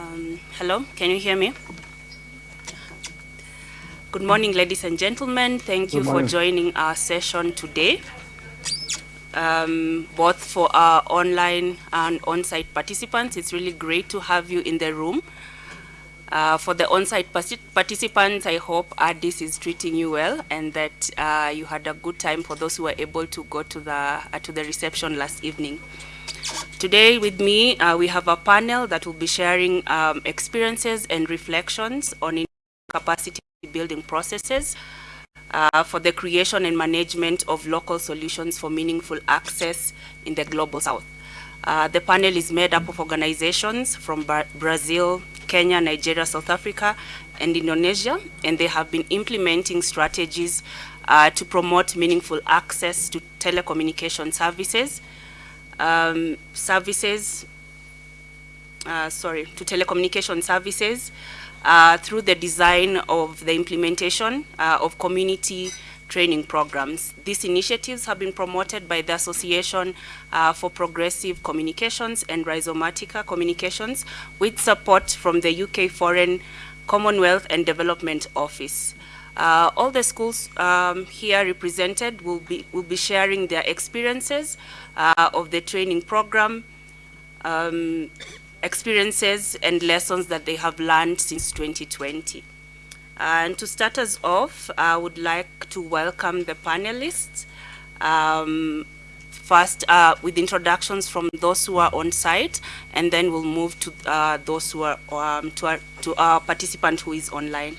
Um, hello, can you hear me? Good morning, ladies and gentlemen. Thank you for joining our session today, um, both for our online and on-site participants. It's really great to have you in the room. Uh, for the on-site participants, I hope Addis is treating you well and that uh, you had a good time for those who were able to go to the, uh, to the reception last evening. Today with me, uh, we have a panel that will be sharing um, experiences and reflections on capacity building processes uh, for the creation and management of local solutions for meaningful access in the Global South. Uh, the panel is made up of organizations from Brazil, Kenya, Nigeria, South Africa, and Indonesia, and they have been implementing strategies uh, to promote meaningful access to telecommunication services um, services, uh, sorry, to telecommunication services uh, through the design of the implementation uh, of community training programs. These initiatives have been promoted by the Association uh, for Progressive Communications and Rhizomatica Communications with support from the UK Foreign Commonwealth and Development Office. Uh, all the schools um, here represented will be, will be sharing their experiences uh, of the training program, um, experiences and lessons that they have learned since 2020. And to start us off, I would like to welcome the panelists. Um, first uh, with introductions from those who are on site, and then we'll move to uh, those who are um, to, our, to our participant who is online.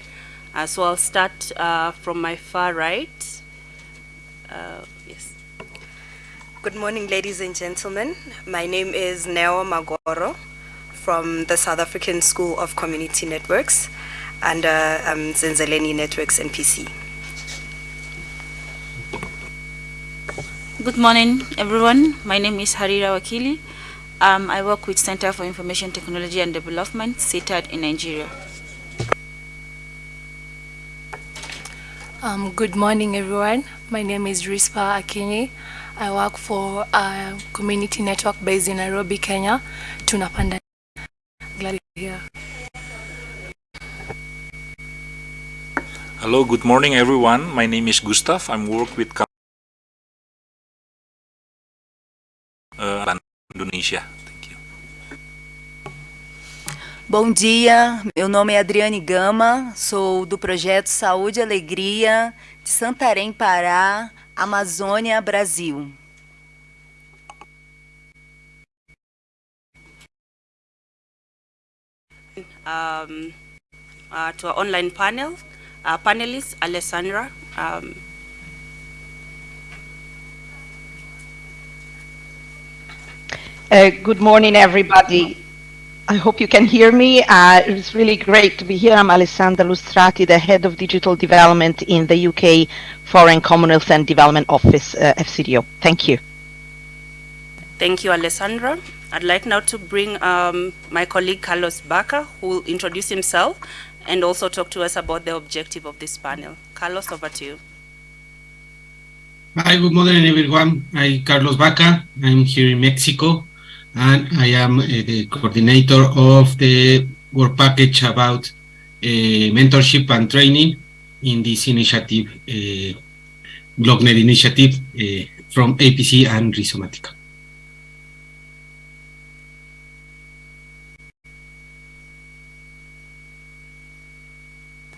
Uh, so I'll start uh, from my far right. Uh, yes. Good morning, ladies and gentlemen. My name is Neo Magoro from the South African School of Community Networks under um, Zenzeleni Networks NPC. Good morning, everyone. My name is Harira Wakili. Um, I work with Center for Information Technology and Development, CITAD in Nigeria. Um, good morning, everyone. My name is Rispa Akinyi. I work for a community network based in Nairobi, Kenya. Tunapanda. Glad to be here. Hello, good morning, everyone. My name is Gustav. I'm work with uh, Indonesia. Bom dia, meu nome é Adriane Gama, sou do projeto Saúde e Alegria de Santarém, Pará, Amazônia, Brasil. Um, uh, to our online panel, uh, panelist Alessandra. Um, uh, good morning, everybody. I hope you can hear me. Uh, it's really great to be here. I'm Alessandra Lustrati, the Head of Digital Development in the UK Foreign Commonwealth and Development Office, uh, FCDO. Thank you. Thank you, Alessandra. I'd like now to bring um, my colleague Carlos Baca, who will introduce himself and also talk to us about the objective of this panel. Carlos, over to you. Hi, good morning, everyone. I'm Carlos Baca. I'm here in Mexico and I am uh, the coordinator of the work package about uh, mentorship and training in this initiative, uh, LocNet initiative uh, from APC and Rhizomatica.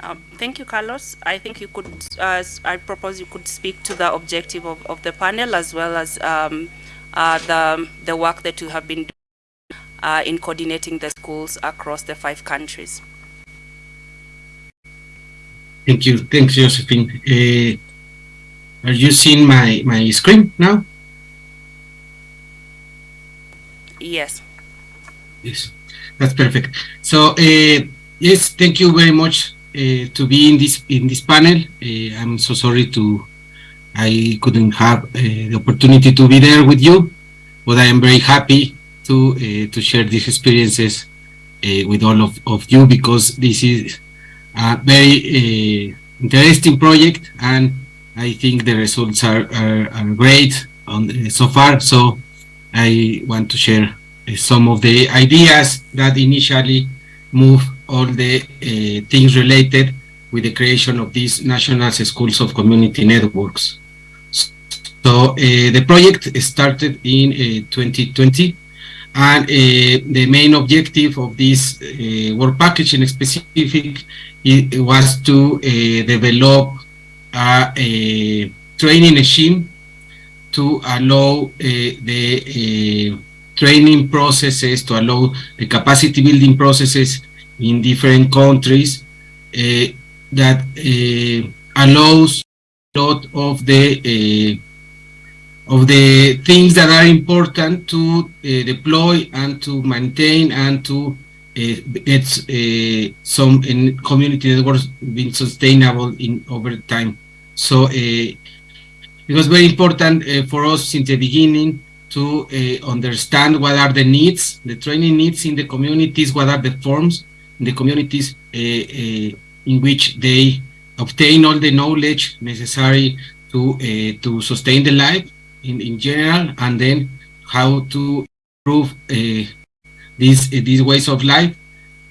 Um, thank you, Carlos. I think you could, uh, I propose you could speak to the objective of, of the panel as well as um, the, the work that you have been doing uh, in coordinating the schools across the five countries. Thank you. Thanks, Josephine. Uh, are you seeing my, my screen now? Yes. Yes, that's perfect. So, uh, yes, thank you very much uh, to be in this in this panel. Uh, I'm so sorry to I couldn't have uh, the opportunity to be there with you, but I am very happy to uh, to share these experiences uh, with all of, of you because this is a very interesting project and I think the results are, are, are great on, so far. So I want to share some of the ideas that initially move all the uh, things related with the creation of these national schools of community networks. So uh, the project started in uh, 2020 and uh, the main objective of this uh, work package in specific it was to uh, develop a, training regime to allow the training processes, to allow the capacity building processes in different countries that allows a lot of the of the things that are important to uh, deploy and to maintain and to uh, get uh, some community networks being sustainable in over time. So it was very important for us since the beginning to understand what are the needs, the training needs in the communities, what are the forms in the communities in which they obtain all the knowledge necessary to to sustain the life in, in general and then how to improve uh, these uh, these ways of life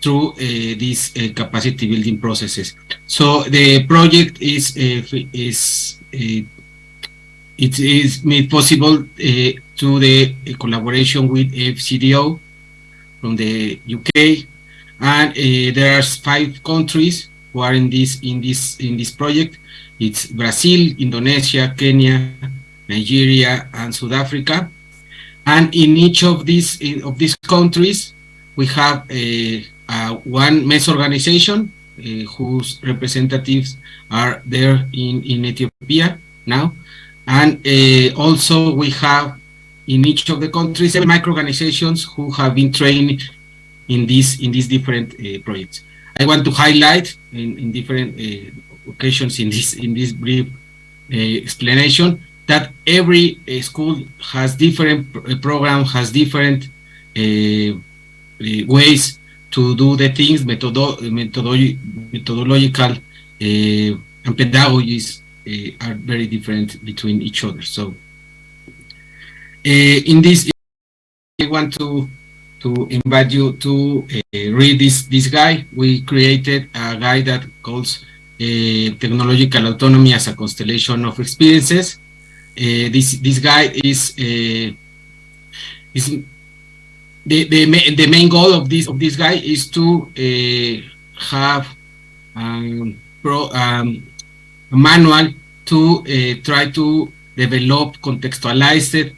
through uh, these uh, capacity building processes. So the project is uh, is uh, it is made possible through the collaboration with FCDO from the UK, and there are five countries who are in this in this in this project. It's Brazil, Indonesia, Kenya, Nigeria, and South Africa. And in each of these of these countries, we have a, a one meso organization uh, whose representatives are there in, in Ethiopia now. And uh, also we have in each of the countries micro-organizations who have been trained in these in these different uh, projects. I want to highlight in, in different uh, occasions in this in this brief uh, explanation that every uh, school has different uh, program, has different uh, ways to do the things, methodo methodological and pedagogies are very different between each other. So in this, I want to to invite you to uh, read this this guide. We created a guide that calls uh, technological autonomy as a constellation of experiences. Uh, this this guy is uh, is the the the main goal of this of this guy is to uh, have um, pro, um, a manual to try to develop contextualized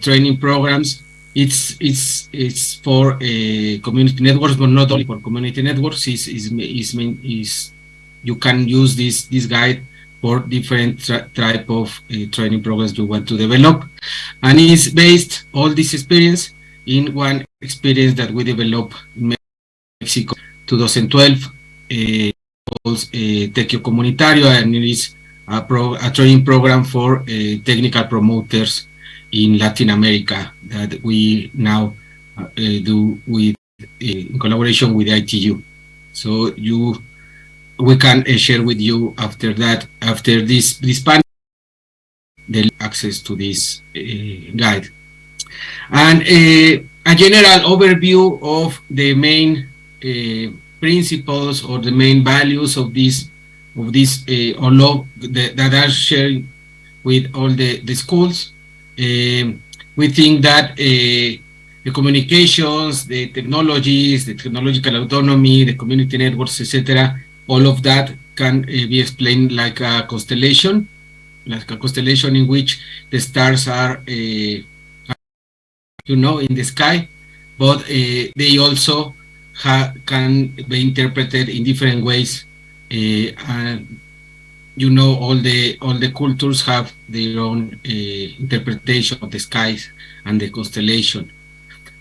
training programs it's it's it's for uh, community networks, but not only for community networks. Is is is is you can use this this guide for different type of uh, training programs you want to develop. And it's based all this experience in one experience that we developed in Mexico 2012 uh, called uh, Comunitario and it is a, pro a training program for uh, technical promoters in Latin America that we now uh, do with uh, in collaboration with ITU. So you we can uh, share with you after that, after this, this panel, the access to this uh, guide. And uh, a general overview of the main uh, principles or the main values of this, of this uh, of the, that are shared with all the, the schools. Um, we think that uh, the communications, the technologies, the technological autonomy, the community networks, etc., all of that can uh, be explained like a constellation, like a constellation in which the stars are, uh, you know, in the sky, but uh, they also can be interpreted in different ways. And you know, all the all the cultures have their own interpretation of the skies and the constellation.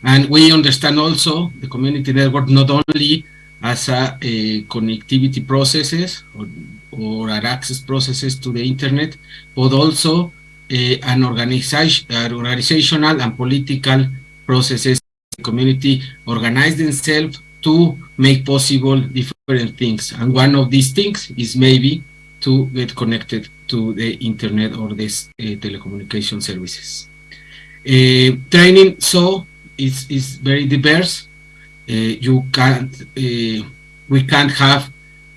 And we understand also the community network not only as a, a connectivity processes or, or access processes to the internet, but also uh, an, an organizational and political processes. Community organize themselves to make possible different things. And one of these things is maybe to get connected to the internet or this uh, telecommunication services. Uh, training so is, is very diverse Uh, you can't, uh, we can't have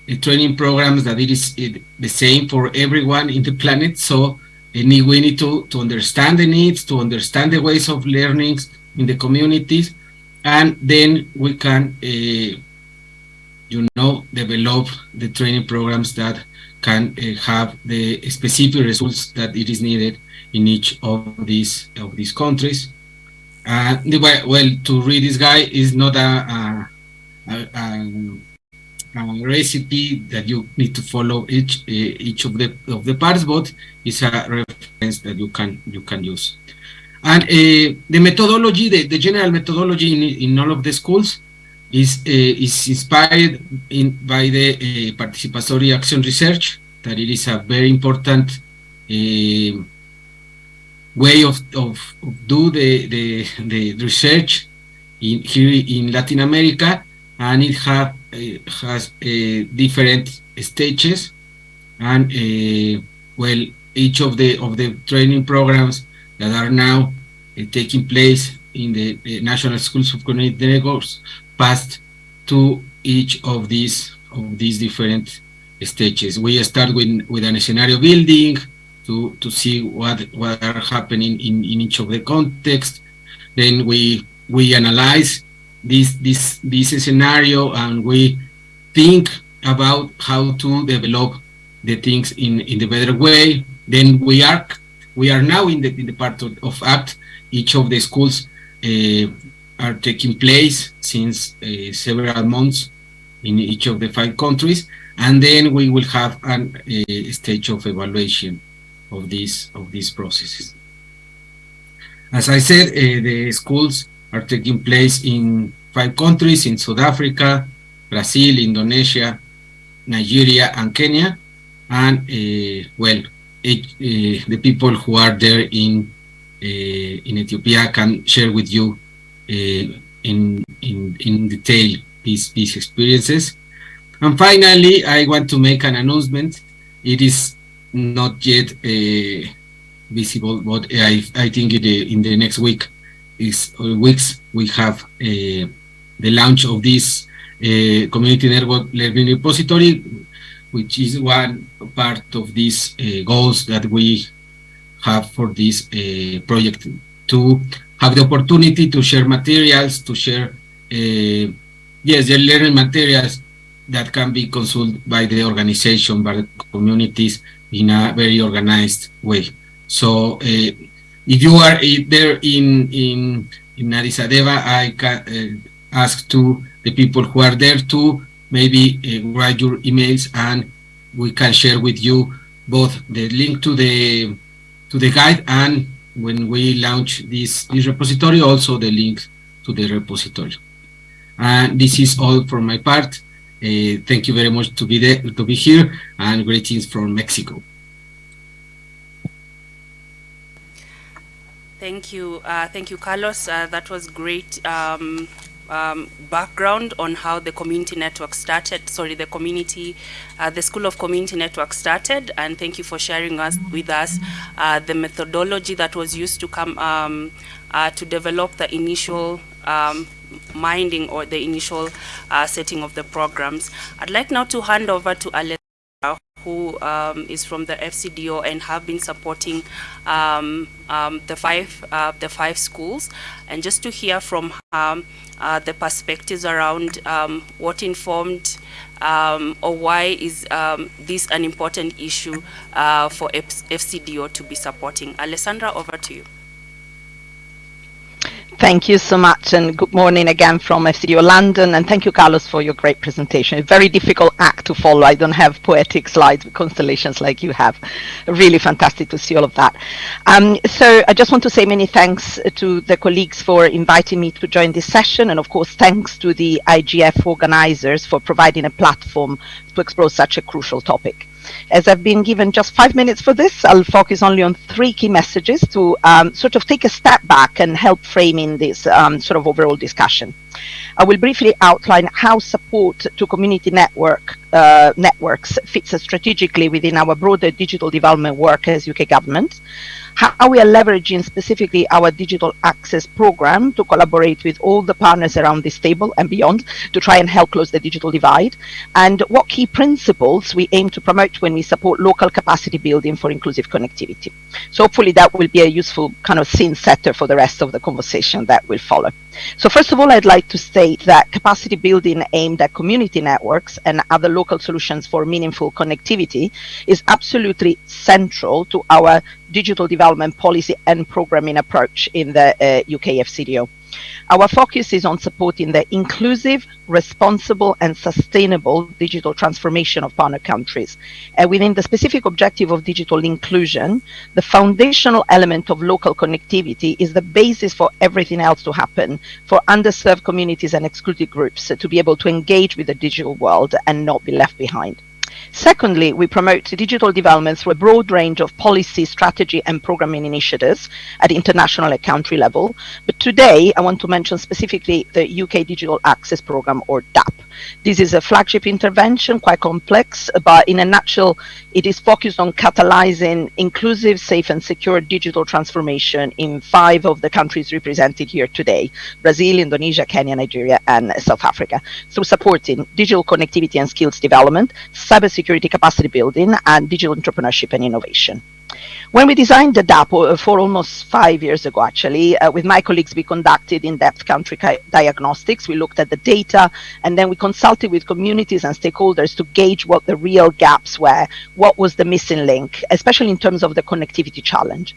uh, training programs that it is the same for everyone in the planet. So we need to, to understand the needs, to understand the ways of learning in the communities, and then we can, uh, you know, develop the training programs that can uh, have the specific results that it is needed in each of these of these countries. Uh, well, to read this guy is not a, a, a, a, recipe that you need to follow each uh, each of the of the parts, but it's a reference that you can you can use. And uh, the methodology, the, the general methodology in, in all of the schools is uh, is inspired in by the uh, participatory action research that it is a very important way of, of, do the, the, the research in here in Latin America and it have uh, has uh, different stages and well each of the of the training programs that are now taking place in the National Schools of Community Networks passed to each of these of these different stages. We start with with an scenario building to to see what what are happening in in each of the context. Then we we analyze this this this scenario and we think about how to develop the things in in the better way. Then we are we are now in the in the part of, of act each of the schools uh, are taking place since uh, several months in each of the five countries, and then we will have a stage of evaluation of these of these processes. As I said, uh, the schools are taking place in five countries, in South Africa, Brazil, Indonesia, Nigeria, and Kenya. And, uh, well, it, uh, the people who are there in in Ethiopia can share with you in, in, in detail these, these experiences. And finally, I want to make an announcement. It is not yet uh, visible, but I, I think in the, in the next week is weeks we have the launch of this community network learning repository, which is one part of these goals that we have for this uh, project. To have the opportunity to share materials, to share, uh, yes, the learning materials that can be consulted by the organization, by the communities in a very organized way. So uh, if you are eh, there in, in, in Addis Ababa, I can eh, ask to the people who are there to maybe write your emails and we can share with you both the link to the to the guide and when we launch this, this repository, also the link to the repository. And this is all for my part. Uh, thank you very much to be there, to be here, and greetings from Mexico. Thank you, uh, thank you, Carlos. Uh, that was great. Um, um, background on how the community network started, sorry, the community, uh, the School of Community Network started, and thank you for sharing us with us uh, the methodology that was used to come um, uh, to develop the initial um, minding or the initial uh, setting of the programs. I'd like now to hand over to Alessandra, who um, is from the FCDO and have been supporting um, um, the five uh, the five schools, and just to hear from her uh, the perspectives around um, what informed um, or why is um, this an important issue uh, for F FCDO to be supporting. Alessandra, over to you. Thank you so much and good morning again from FCDO London and thank you Carlos for your great presentation. A very difficult act to follow. I don't have poetic slides with constellations like you have. Really fantastic to see all of that. Um, so I just want to say many thanks to the colleagues for inviting me to join this session and of course thanks to the IGF organizers for providing a platform to explore such a crucial topic. As I've been given just five minutes for this, I'll focus only on three key messages to um, sort of take a step back and help framing this um, sort of overall discussion. I will briefly outline how support to community network uh, networks fits strategically within our broader digital development work as UK government, how we are leveraging specifically our digital access program to collaborate with all the partners around this table and beyond to try and help close the digital divide, and what key principles we aim to promote when we support local capacity building for inclusive connectivity. So hopefully that will be a useful kind of scene setter for the rest of the conversation that will follow. So first of all, I'd like to state that capacity building aimed at community networks and other local solutions for meaningful connectivity is absolutely central to our digital development policy and programming approach in the uh. Our focus is on supporting the inclusive, responsible and sustainable digital transformation of partner countries. And within the specific objective of digital inclusion, the foundational element of local connectivity is the basis for everything else to happen for underserved communities and excluded groups to be able to engage with the digital world and not be left behind. Secondly, we promote digital development through a broad range of policy, strategy and programming initiatives at international and country level. But today, I want to mention specifically the UK Digital Access Programme or DAP. This is a flagship intervention, quite complex, but in a nutshell, it is focused on catalyzing inclusive, safe and secure digital transformation in five of the countries represented here today, Brazil, Indonesia, Kenya, Nigeria and South Africa, through supporting digital connectivity and skills development, cybersecurity capacity building and digital entrepreneurship and innovation. When we designed the DAP uh, for almost five years ago, actually, uh, with my colleagues, we conducted in-depth country diagnostics. We looked at the data, and then we consulted with communities and stakeholders to gauge what the real gaps were, what was the missing link, especially in terms of the connectivity challenge.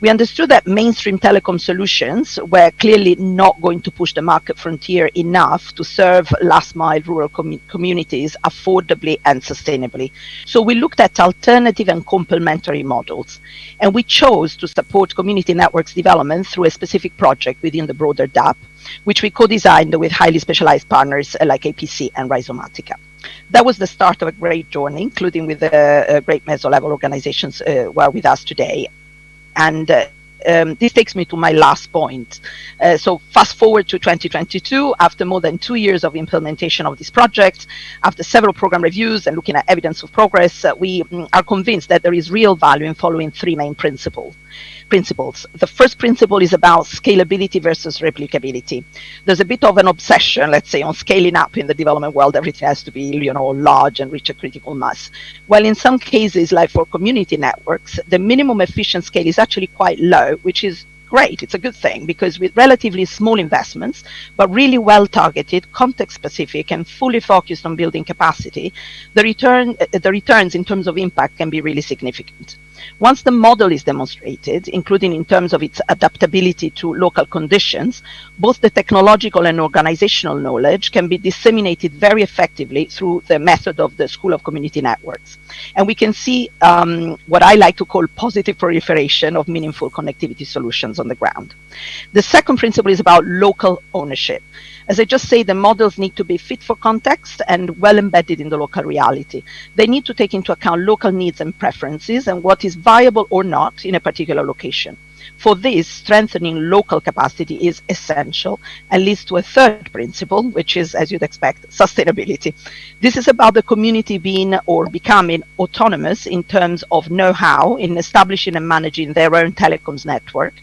We understood that mainstream telecom solutions were clearly not going to push the market frontier enough to serve last mile rural com communities affordably and sustainably. So we looked at alternative and complementary models. And we chose to support community networks development through a specific project within the broader DAP, which we co-designed with highly specialized partners like APC and Rhizomatica that was the start of a great journey, including with the uh, great meso-level organizations uh, who are with us today. And uh, um, this takes me to my last point. Uh, so fast forward to 2022, after more than two years of implementation of this project, after several program reviews and looking at evidence of progress, uh, we mm, are convinced that there is real value in following three main principles principles. The first principle is about scalability versus replicability. There's a bit of an obsession, let's say, on scaling up in the development world. Everything has to be, you know, large and reach a critical mass. Well, in some cases, like for community networks, the minimum efficient scale is actually quite low, which is great. It's a good thing because with relatively small investments, but really well targeted, context specific, and fully focused on building capacity, the return, the returns in terms of impact can be really significant. Once the model is demonstrated, including in terms of its adaptability to local conditions, both the technological and organizational knowledge can be disseminated very effectively through the method of the School of Community Networks. And we can see um, what I like to call positive proliferation of meaningful connectivity solutions on the ground. The second principle is about local ownership. As I just say, the models need to be fit for context and well embedded in the local reality. They need to take into account local needs and preferences and what is viable or not in a particular location. For this, strengthening local capacity is essential and leads to a third principle, which is, as you'd expect, sustainability. This is about the community being or becoming autonomous in terms of know-how in establishing and managing their own telecoms network,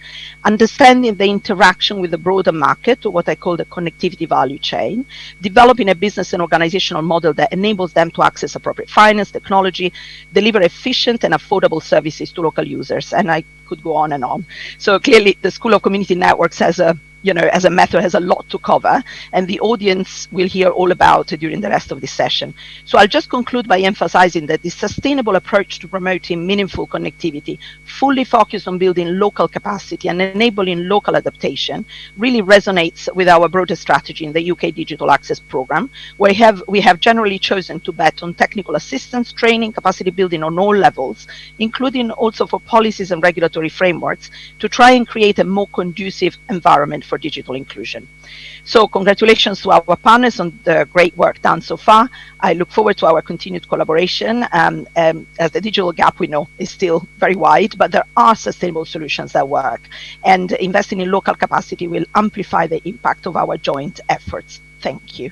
understanding the interaction with the broader market, or what I call the connectivity value chain, developing a business and organizational model that enables them to access appropriate finance, technology, deliver efficient and affordable services to local users. And I could go on and on. So clearly the School of Community Networks has a you know, as a method has a lot to cover and the audience will hear all about it during the rest of this session. So I'll just conclude by emphasizing that the sustainable approach to promoting meaningful connectivity, fully focused on building local capacity and enabling local adaptation, really resonates with our broader strategy in the UK Digital Access Programme, where we have, we have generally chosen to bet on technical assistance, training, capacity building on all levels, including also for policies and regulatory frameworks, to try and create a more conducive environment for for digital inclusion. So congratulations to our partners on the great work done so far. I look forward to our continued collaboration um, um, as the digital gap we know is still very wide, but there are sustainable solutions that work. And investing in local capacity will amplify the impact of our joint efforts. Thank you.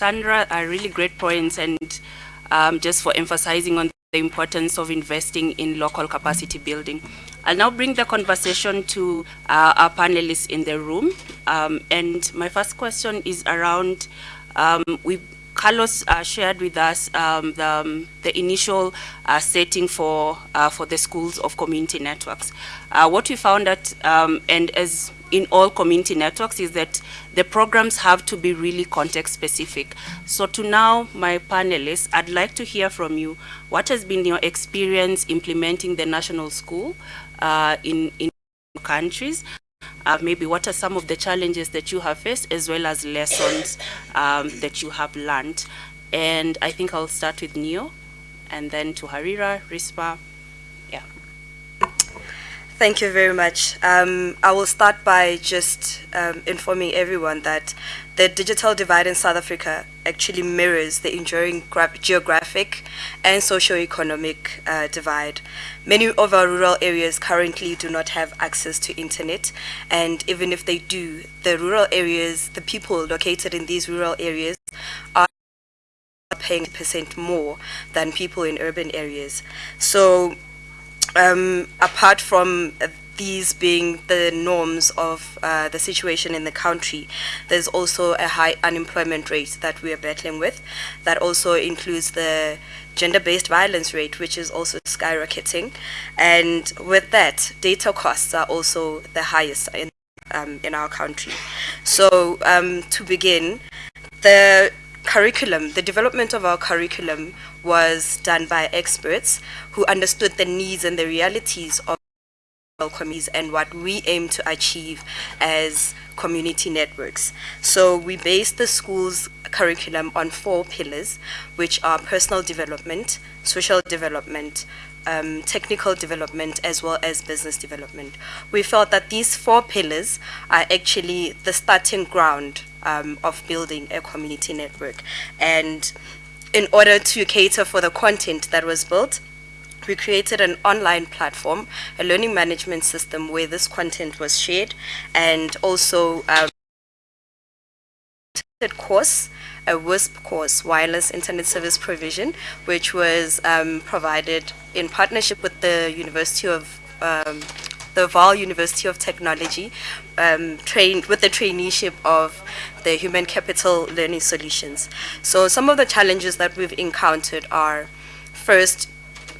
Sandra, are really great points and um, just for emphasizing on the importance of investing in local capacity building. I'll now bring the conversation to uh, our panelists in the room. Um, and my first question is around, um, we Carlos uh, shared with us um, the, um, the, initial uh, setting for uh, for the schools of community networks. Uh, what we found that, um, and as in all community networks, is that the programs have to be really context specific. So to now, my panelists, I'd like to hear from you. What has been your experience implementing the national school uh, in in countries? Uh, maybe what are some of the challenges that you have faced as well as lessons um, that you have learned. And I think I'll start with Neo and then to Harira, Rispa. Yeah. Thank you very much. Um, I will start by just um, informing everyone that the digital divide in South Africa actually mirrors the enduring geographic and socio-economic uh, divide. Many of our rural areas currently do not have access to internet, and even if they do, the rural areas, the people located in these rural areas are paying percent more than people in urban areas. So um, apart from these being the norms of uh, the situation in the country. There's also a high unemployment rate that we are battling with. That also includes the gender-based violence rate, which is also skyrocketing. And with that, data costs are also the highest in, um, in our country. So um, to begin, the curriculum, the development of our curriculum was done by experts who understood the needs and the realities of communities and what we aim to achieve as community networks. So we based the school's curriculum on four pillars, which are personal development, social development, um, technical development, as well as business development. We felt that these four pillars are actually the starting ground um, of building a community network. And in order to cater for the content that was built, we created an online platform, a learning management system where this content was shared, and also um, course, a WISP course, Wireless Internet Service Provision, which was um, provided in partnership with the University of um, the Vaal University of Technology, um, trained with the traineeship of the Human Capital Learning Solutions. So some of the challenges that we've encountered are, first,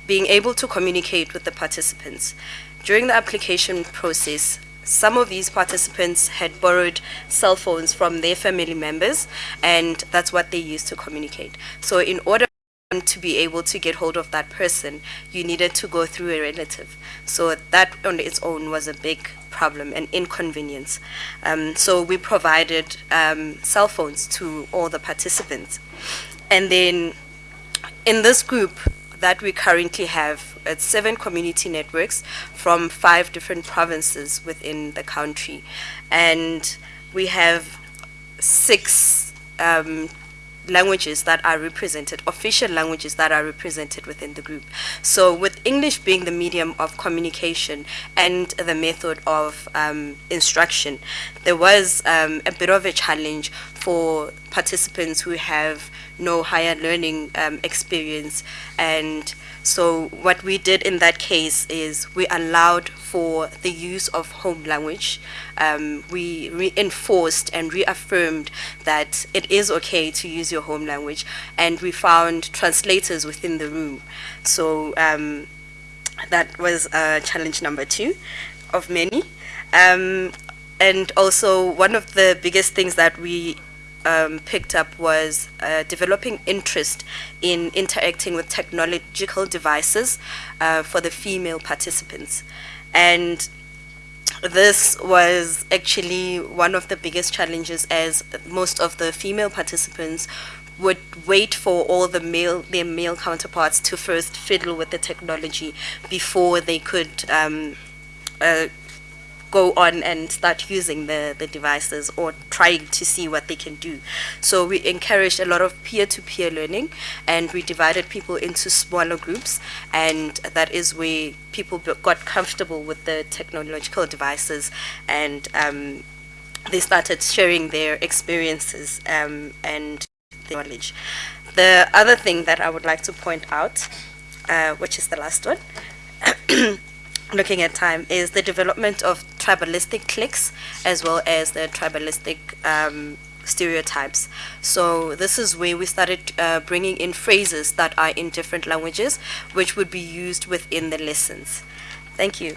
being able to communicate with the participants. During the application process, some of these participants had borrowed cell phones from their family members, and that's what they used to communicate. So in order to be able to get hold of that person, you needed to go through a relative. So that on its own was a big problem and inconvenience. Um, so we provided um, cell phones to all the participants. And then in this group, that we currently have at seven community networks from five different provinces within the country. And we have six um, languages that are represented, official languages that are represented within the group. So with English being the medium of communication and the method of um, instruction, there was um, a bit of a challenge for participants who have no higher learning um, experience. And so what we did in that case is we allowed for the use of home language. Um, we reinforced and reaffirmed that it is okay to use your home language. And we found translators within the room. So um, that was uh, challenge number two of many. Um, and also one of the biggest things that we um, picked up was uh, developing interest in interacting with technological devices uh, for the female participants. And this was actually one of the biggest challenges as most of the female participants would wait for all the male their male counterparts to first fiddle with the technology before they could um, uh, go on and start using the, the devices or trying to see what they can do. So we encouraged a lot of peer-to-peer learning and we divided people into smaller groups and that is where people got comfortable with the technological devices and um, they started sharing their experiences um, and their knowledge. The other thing that I would like to point out, uh, which is the last one, looking at time, is the development of tribalistic cliques as well as the tribalistic um, stereotypes. So this is where we started uh, bringing in phrases that are in different languages, which would be used within the lessons. Thank you.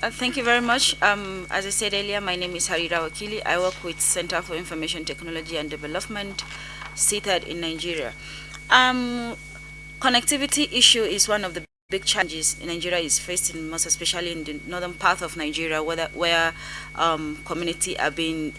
Uh, thank you very much. Um, as I said earlier, my name is Harira Wakili. I work with Center for Information Technology and Development, CITAD in Nigeria. Um, connectivity issue is one of the big challenges Nigeria is facing, most especially in the northern part of Nigeria, where, where um, community are being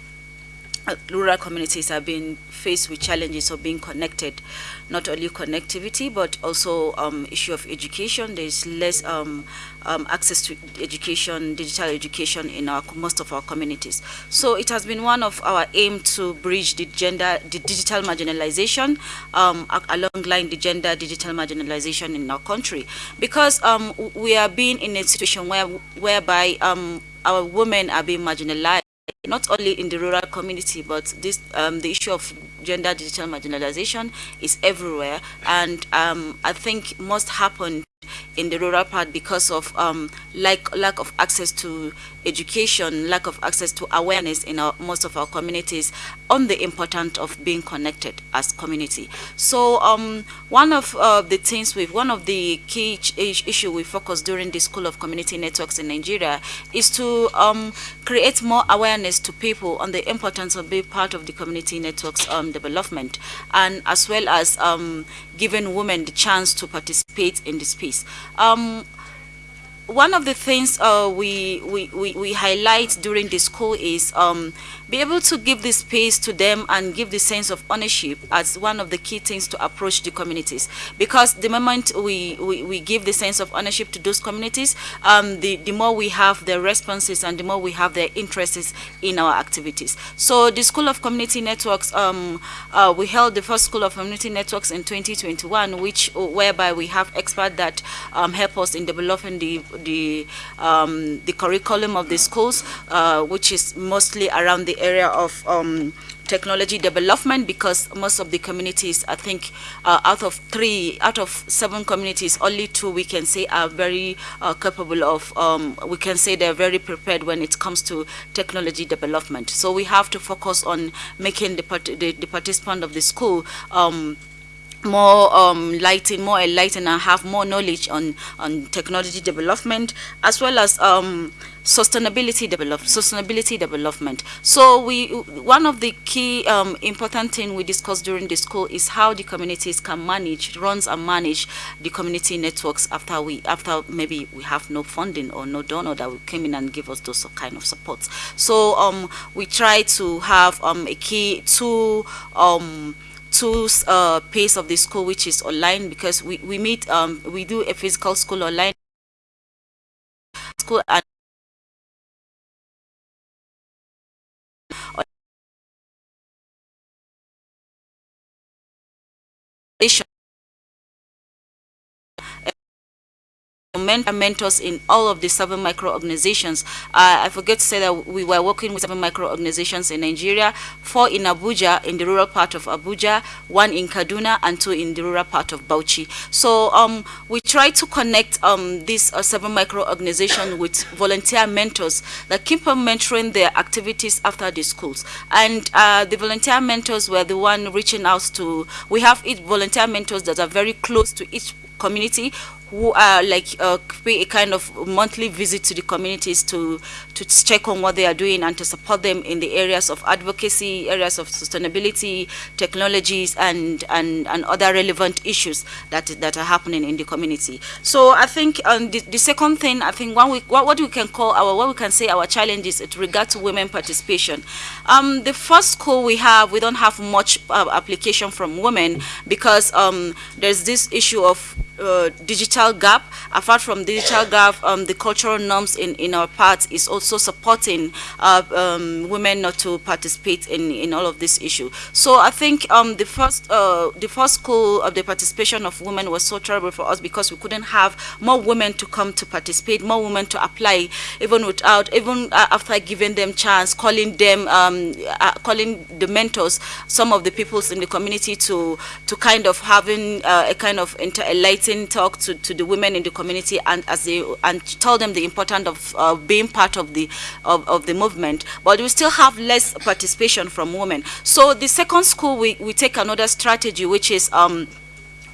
uh, rural communities are being faced with challenges of being connected, not only connectivity, but also um, issue of education. There's less um, um, access to education, digital education in our, most of our communities. So it has been one of our aim to bridge the gender, the digital marginalization um, along line the gender digital marginalization in our country, because um, we are being in a situation where whereby um, our women are being marginalized not only in the rural community, but this um, the issue of gender digital marginalization is everywhere, and um, I think most happen in the rural part because of um, lack, lack of access to education, lack of access to awareness in our, most of our communities on the importance of being connected as community. So um, one of uh, the things with one of the key issue we focus during the School of Community Networks in Nigeria is to um, create more awareness to people on the importance of being part of the community networks um, development and as well as giving women the chance to participate in the space. Um, one of the things uh, we, we, we, we, highlight during the school is um, be able to give the space to them and give the sense of ownership as one of the key things to approach the communities. Because the moment we, we, we give the sense of ownership to those communities, um, the, the more we have their responses and the more we have their interests in our activities. So the School of Community Networks, um, uh, we held the first School of Community Networks in 2021, which whereby we have experts that um, help us in developing the, the, um, the curriculum of the schools, uh, which is mostly around the area of um, technology development because most of the communities, I think uh, out of three, out of seven communities, only two we can say are very uh, capable of, um, we can say they're very prepared when it comes to technology development. So we have to focus on making the, part the, the participant of the school um, more um, lighting, more enlightened and have more knowledge on, on technology development as well as um, sustainability develop sustainability development. So we one of the key um, important thing we discussed during the school is how the communities can manage, runs and manage the community networks after we after maybe we have no funding or no donor that will come in and give us those kind of supports. So um, we try to have um, a key um, two uh, pace of the school, which is online, because we, we meet, um, we do a physical school online. School and mentors in all of the seven micro-organizations. Uh, I forget to say that we were working with seven micro-organizations in Nigeria, four in Abuja, in the rural part of Abuja, one in Kaduna, and two in the rural part of Bauchi. So um, we try to connect um, these uh, seven micro-organizations with volunteer mentors that keep on mentoring their activities after the schools. And uh, the volunteer mentors were the one reaching out to, we have each volunteer mentors that are very close to each community who are like uh, pay a kind of monthly visit to the communities to to check on what they are doing and to support them in the areas of advocacy, areas of sustainability, technologies, and and and other relevant issues that that are happening in the community. So I think um, the, the second thing I think one we, what, what we can call our what we can say our challenges with regard to women participation. Um, the first school we have we don't have much uh, application from women because um, there's this issue of uh, digital gap. Apart from digital gap, um, the cultural norms in, in our part is also supporting uh, um, women not to participate in, in all of this issue. So I think um, the first uh, the first school of the participation of women was so terrible for us because we couldn't have more women to come to participate, more women to apply, even without even uh, after giving them chance, calling them, um, uh, calling the mentors, some of the peoples in the community to to kind of having a kind of inter talk to, to the women in the community and as they and tell them the importance of uh, being part of the of, of the movement. But we still have less participation from women. So the second school we, we take another strategy which is um,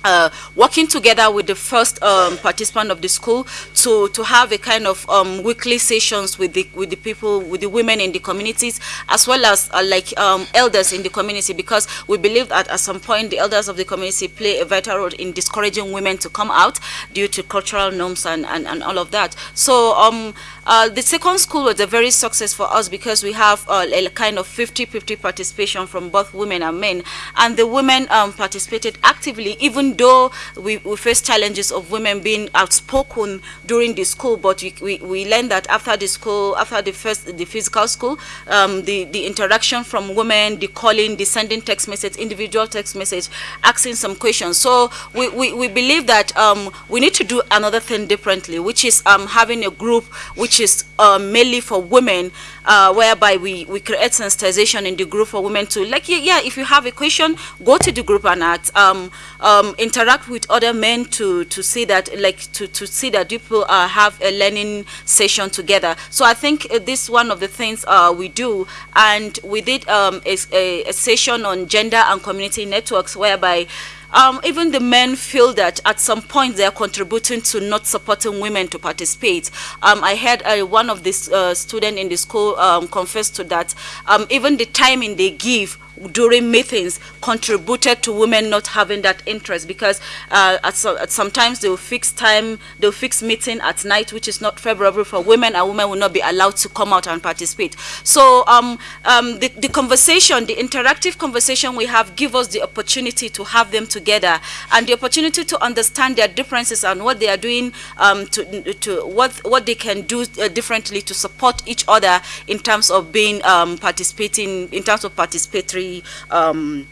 uh, working together with the first um, participant of the school to to have a kind of um, weekly sessions with the with the people with the women in the communities as well as uh, like um, elders in the community because we believe that at some point the elders of the community play a vital role in discouraging women to come out due to cultural norms and and, and all of that. So um uh, the second school was a very success for us because we have uh, a kind of 50-50 participation from both women and men and the women um, participated actively even though we, we face challenges of women being outspoken during the school, but we, we, we learned that after the school, after the first, the physical school, um, the, the interaction from women, the calling, the sending text message, individual text message, asking some questions. So we, we, we believe that um, we need to do another thing differently, which is um, having a group which is uh, mainly for women, uh, whereby we, we create sensitization in the group for women to, like, yeah, if you have a question, go to the group and. Um, um, interact with other men to to see that like to to see that people uh, have a learning session together so i think uh, this is one of the things uh, we do and we did um, a, a session on gender and community networks whereby um, even the men feel that at some point they are contributing to not supporting women to participate. Um, I had uh, one of the uh, students in the school um, confess to that. Um, even the timing they give during meetings contributed to women not having that interest because uh, at, so, at sometimes they'll fix time, they'll fix meeting at night, which is not favorable for women, and women will not be allowed to come out and participate. So um, um, the, the conversation, the interactive conversation we have give us the opportunity to have them together and the opportunity to understand their differences and what they are doing um, to, to what, what they can do uh, differently to support each other in terms of being um, participating, in terms of participatory um,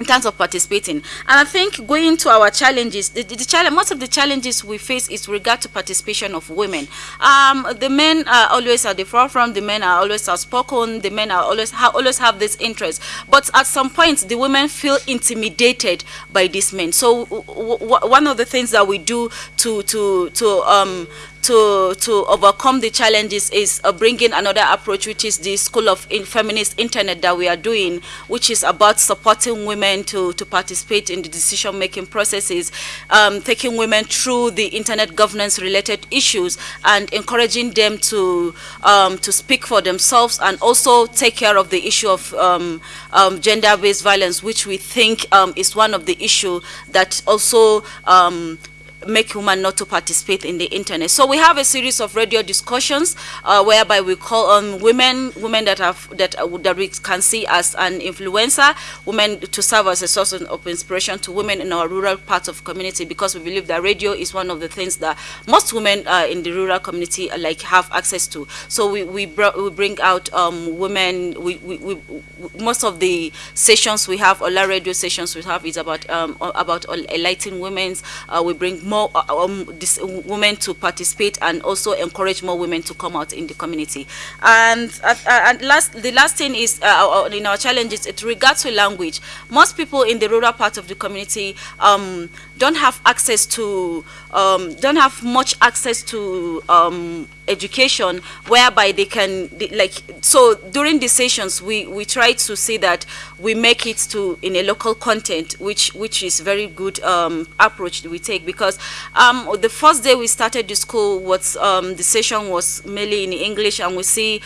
in terms of participating. And I think going to our challenges, the, the, the challenge, most of the challenges we face is regard to participation of women. Um, the men are always at the forefront, the men are always outspoken, the men are always, ha always have this interest. But at some point, the women feel intimidated by these men. So one of the things that we do to, to, to um, to to overcome the challenges is uh, bringing another approach, which is the School of in Feminist Internet that we are doing, which is about supporting women to to participate in the decision-making processes, um, taking women through the internet governance-related issues, and encouraging them to um, to speak for themselves and also take care of the issue of um, um gender-based violence, which we think um, is one of the issues that also um, make women not to participate in the internet. So we have a series of radio discussions uh, whereby we call on women, women that have that uh, that we can see as an influencer, women to serve as a source of inspiration to women in our rural parts of community because we believe that radio is one of the things that most women uh, in the rural community uh, like have access to. So we we, we bring out um, women. We, we, we, most of the sessions we have, all our radio sessions we have is about um, about enlightening women. Uh, we bring more uh, um, this, women to participate and also encourage more women to come out in the community. And, uh, and last, the last thing is, uh, in our challenges, it regards to language. Most people in the rural part of the community um, don't have access to, um, don't have much access to um, education whereby they can like so during the sessions we we try to see that we make it to in a local content which which is very good um, approach we take because um, the first day we started the school was um, the session was mainly in English and we see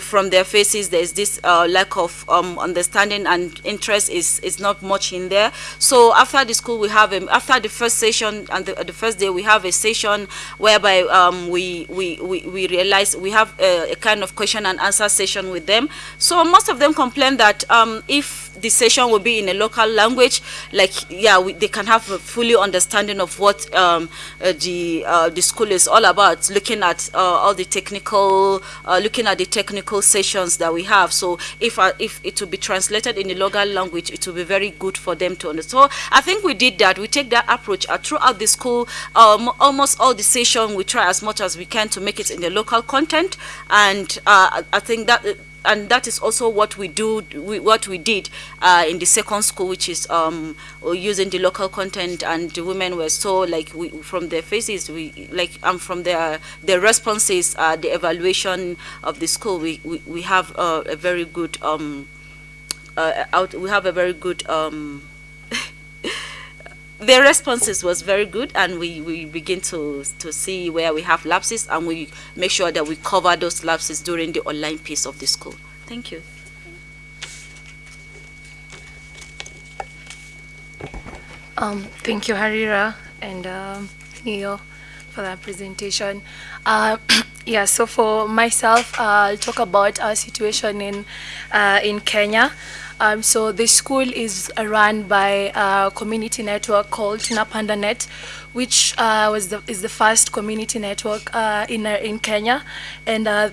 from their faces there's this uh, lack of um, understanding and interest is is not much in there so after the school we have a, after the first session and the, the first day we have a session whereby um, we, we we we realize we have a, a, kind of question and answer session with them. So most of them complain that um, if the session will be in a local language, like yeah, we, they can have a fully understanding of what um, uh, the uh, the school is all about. Looking at uh, all the technical, uh, looking at the technical sessions that we have. So if uh, if it will be translated in the local language, it will be very good for them to understand. So I think we did that. We take that approach uh, throughout the school. Um, almost all the session, we try as much as we can to make it in the local content, and I think that and that is also what we do we, what we did uh, in the second school which is um, using the local content and the women were so like we, from their faces we like um, from their their responses uh, the evaluation of the school we we, we have uh, a very good um, uh, out we have a very good um, their responses was very good and we, we begin to, to see where we have lapses and we make sure that we cover those lapses during the online piece of the school. Thank you. Um, thank you, Harira and um, Neo for that presentation. Uh, yeah, so for myself, uh, I'll talk about our situation in, uh, in Kenya. Um, so the school is run by a community network called Tunapanda Net, which uh, was the, is the first community network uh, in, uh, in Kenya. And uh,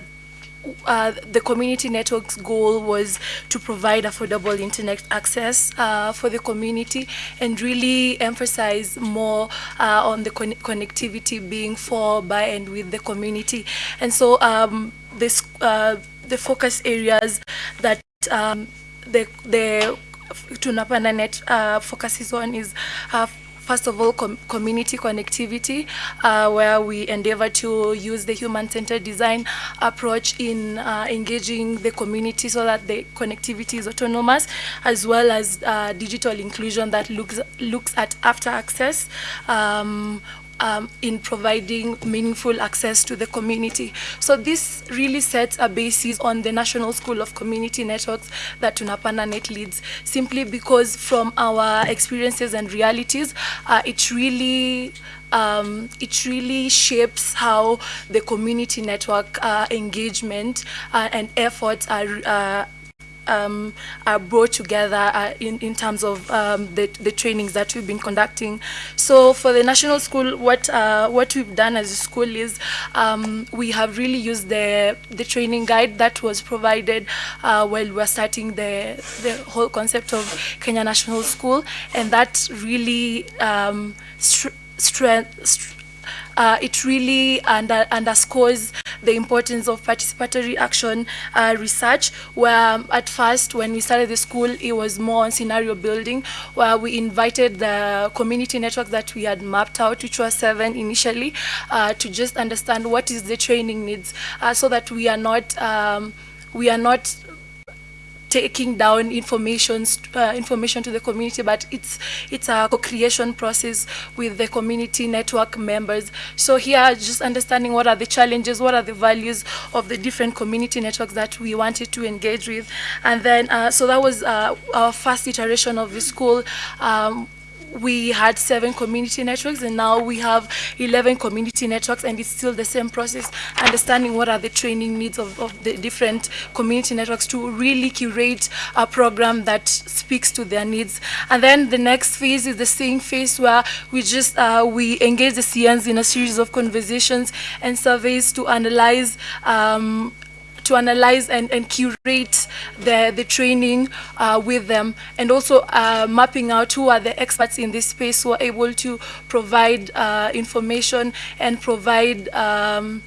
uh, the community network's goal was to provide affordable internet access uh, for the community and really emphasize more uh, on the con connectivity being for, by, and with the community. And so um, this, uh, the focus areas that um, the the Tunapanda Net uh, focuses on is uh, first of all com community connectivity uh, where we endeavor to use the human-centered design approach in uh, engaging the community so that the connectivity is autonomous as well as uh, digital inclusion that looks looks at after access. Um, um, in providing meaningful access to the community. So this really sets a basis on the National School of Community Networks that Tunapanda Net leads, simply because from our experiences and realities, uh, it really um, it really shapes how the community network uh, engagement uh, and efforts are uh, um, are brought together uh, in, in terms of um, the, the trainings that we've been conducting. So for the national school, what uh, what we've done as a school is um, we have really used the the training guide that was provided uh, while we were starting the the whole concept of Kenya National School, and that really um, strength uh, it really under, underscores the importance of participatory action uh, research, where um, at first, when we started the school, it was more on scenario building, where we invited the community network that we had mapped out, which was seven initially, uh, to just understand what is the training needs, uh, so that we are not um, we are not taking down information uh, information to the community, but it's it's a co-creation process with the community network members. So here, just understanding what are the challenges, what are the values of the different community networks that we wanted to engage with, and then uh, so that was uh, our first iteration of the school. Um, we had seven community networks and now we have 11 community networks and it's still the same process understanding what are the training needs of, of the different community networks to really curate a program that speaks to their needs. And then the next phase is the same phase where we just uh, we engage the CNs in a series of conversations and surveys to analyze um, to analyze and, and curate the, the training uh, with them and also uh, mapping out who are the experts in this space who are able to provide uh, information and provide um,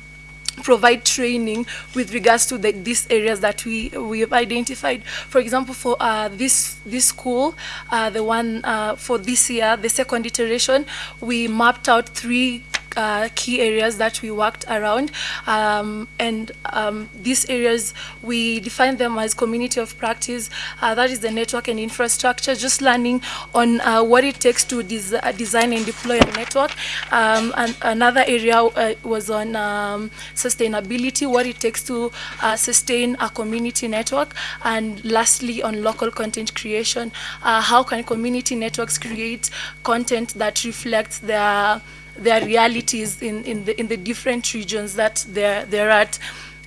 provide training with regards to the, these areas that we we have identified. For example, for uh, this this school, uh, the one uh, for this year, the second iteration, we mapped out three uh, key areas that we worked around. Um, and um, these areas, we define them as community of practice. Uh, that is the network and infrastructure, just learning on uh, what it takes to des uh, design and deploy a network. Um, and another area uh, was on um, sustainability, what it takes to uh, sustain a community network. And lastly, on local content creation, how can community networks create content that reflects their their realities in, in, the, in the different regions that they're, they're at.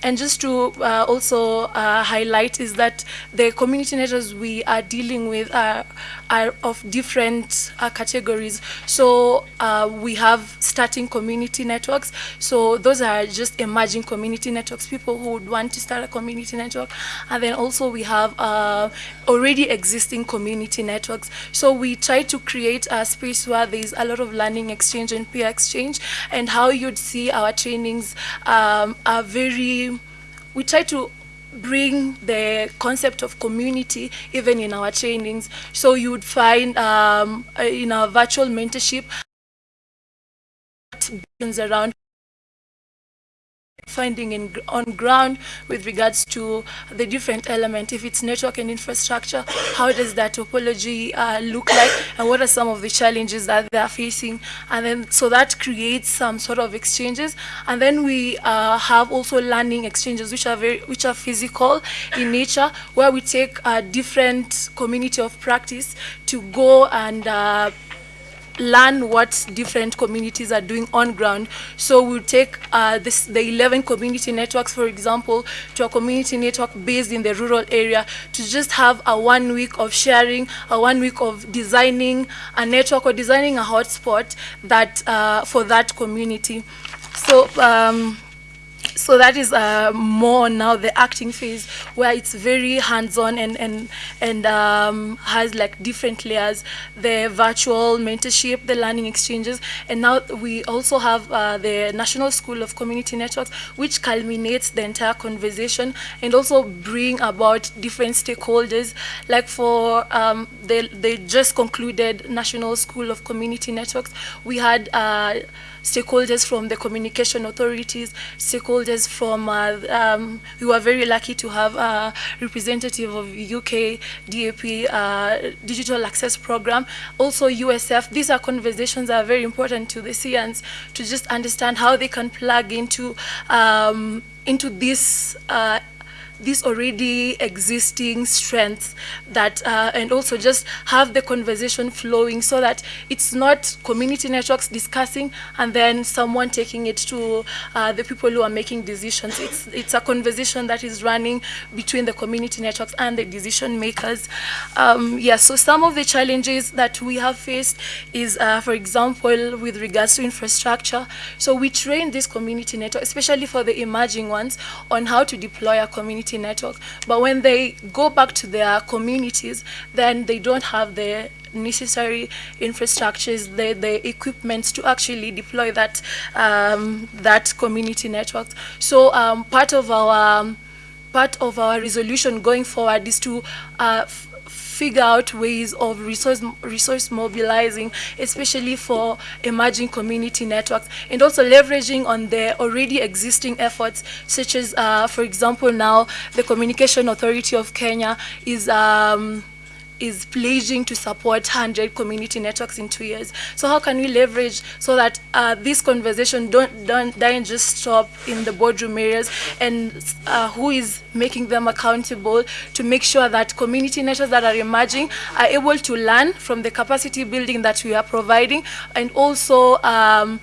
and just to uh, also uh, highlight is that the community networks we are dealing with are, are of different uh, categories. So uh, we have starting community networks. So those are just emerging community networks, people who would want to start a community network. And then also we have uh, already existing community networks. So we try to create a space where there's a lot of learning exchange and peer exchange and how you'd see our trainings um, are very, we try to bring the concept of community even in our trainings. So you would find um, uh, in our virtual mentorship around finding in, on ground with regards to the different element, if it's network and infrastructure, how does that topology uh, look like, and what are some of the challenges that they're facing, and then so that creates some sort of exchanges, and then we uh, have also learning exchanges, which are very, which are physical in nature, where we take a different community of practice to go and uh, learn what different communities are doing on ground. So we'll take uh, this, the 11 community networks, for example, to a community network based in the rural area to just have a one week of sharing, a one week of designing a network or designing a hotspot that uh, for that community. So um, so that is uh, more now the acting phase where it's very hands-on and and and um, has like different layers. The virtual mentorship the learning exchanges and now we also have uh, the national school of community networks which culminates the entire conversation and also bring about different stakeholders. Like for um, just concluded national school of community networks. We had uh, stakeholders from the communication authorities, stakeholders from, uh, um, we were very lucky to have a representative of UK DAP uh, Digital Access Program, also USF. These are conversations that are very important to the CNs to just understand how they can plug into, um, into this uh, these already existing strengths that uh, and also just have the conversation flowing so that it's not community networks discussing and then someone taking it to uh, the people who are making decisions. It's it's a conversation that is running between the community networks and the decision makers. Um, yeah so some of the challenges that we have faced is uh, for example with regards to infrastructure. So we train this community network especially for the emerging ones on how to deploy a community community network. But when they go back to their communities, then they don't have the necessary infrastructures, the, the equipment to actually deploy that, um, that community network. So um, part of our part of our resolution going forward is to uh, figure out ways of resource, resource mobilizing, especially for emerging community networks, and also leveraging on the already existing efforts, such as, uh, for example, now the Communication Authority of Kenya is um, is pledging to support 100 community networks in two years. So how can we leverage so that uh, this conversation don't, don't, don't just stop in the boardroom areas and uh, who is making them accountable to make sure that community networks that are emerging are able to learn from the capacity building that we are providing and also um,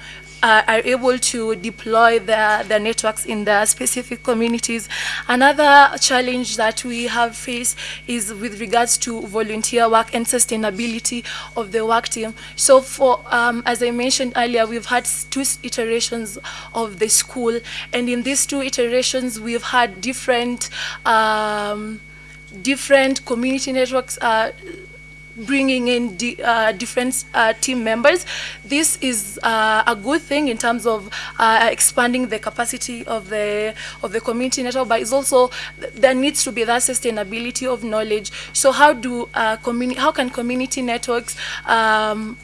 uh, are able to deploy their, their networks in their specific communities. Another challenge that we have faced is with regards to volunteer work and sustainability of the work team. So for, um, as I mentioned earlier, we've had two iterations of the school, and in these two iterations, we've had different um, different community networks uh, bringing in di uh, different uh, team members. This is uh, a good thing in terms of uh, expanding the capacity of the of the community network, but it's also there needs to be that sustainability of knowledge. So how do uh, community how can community networks um,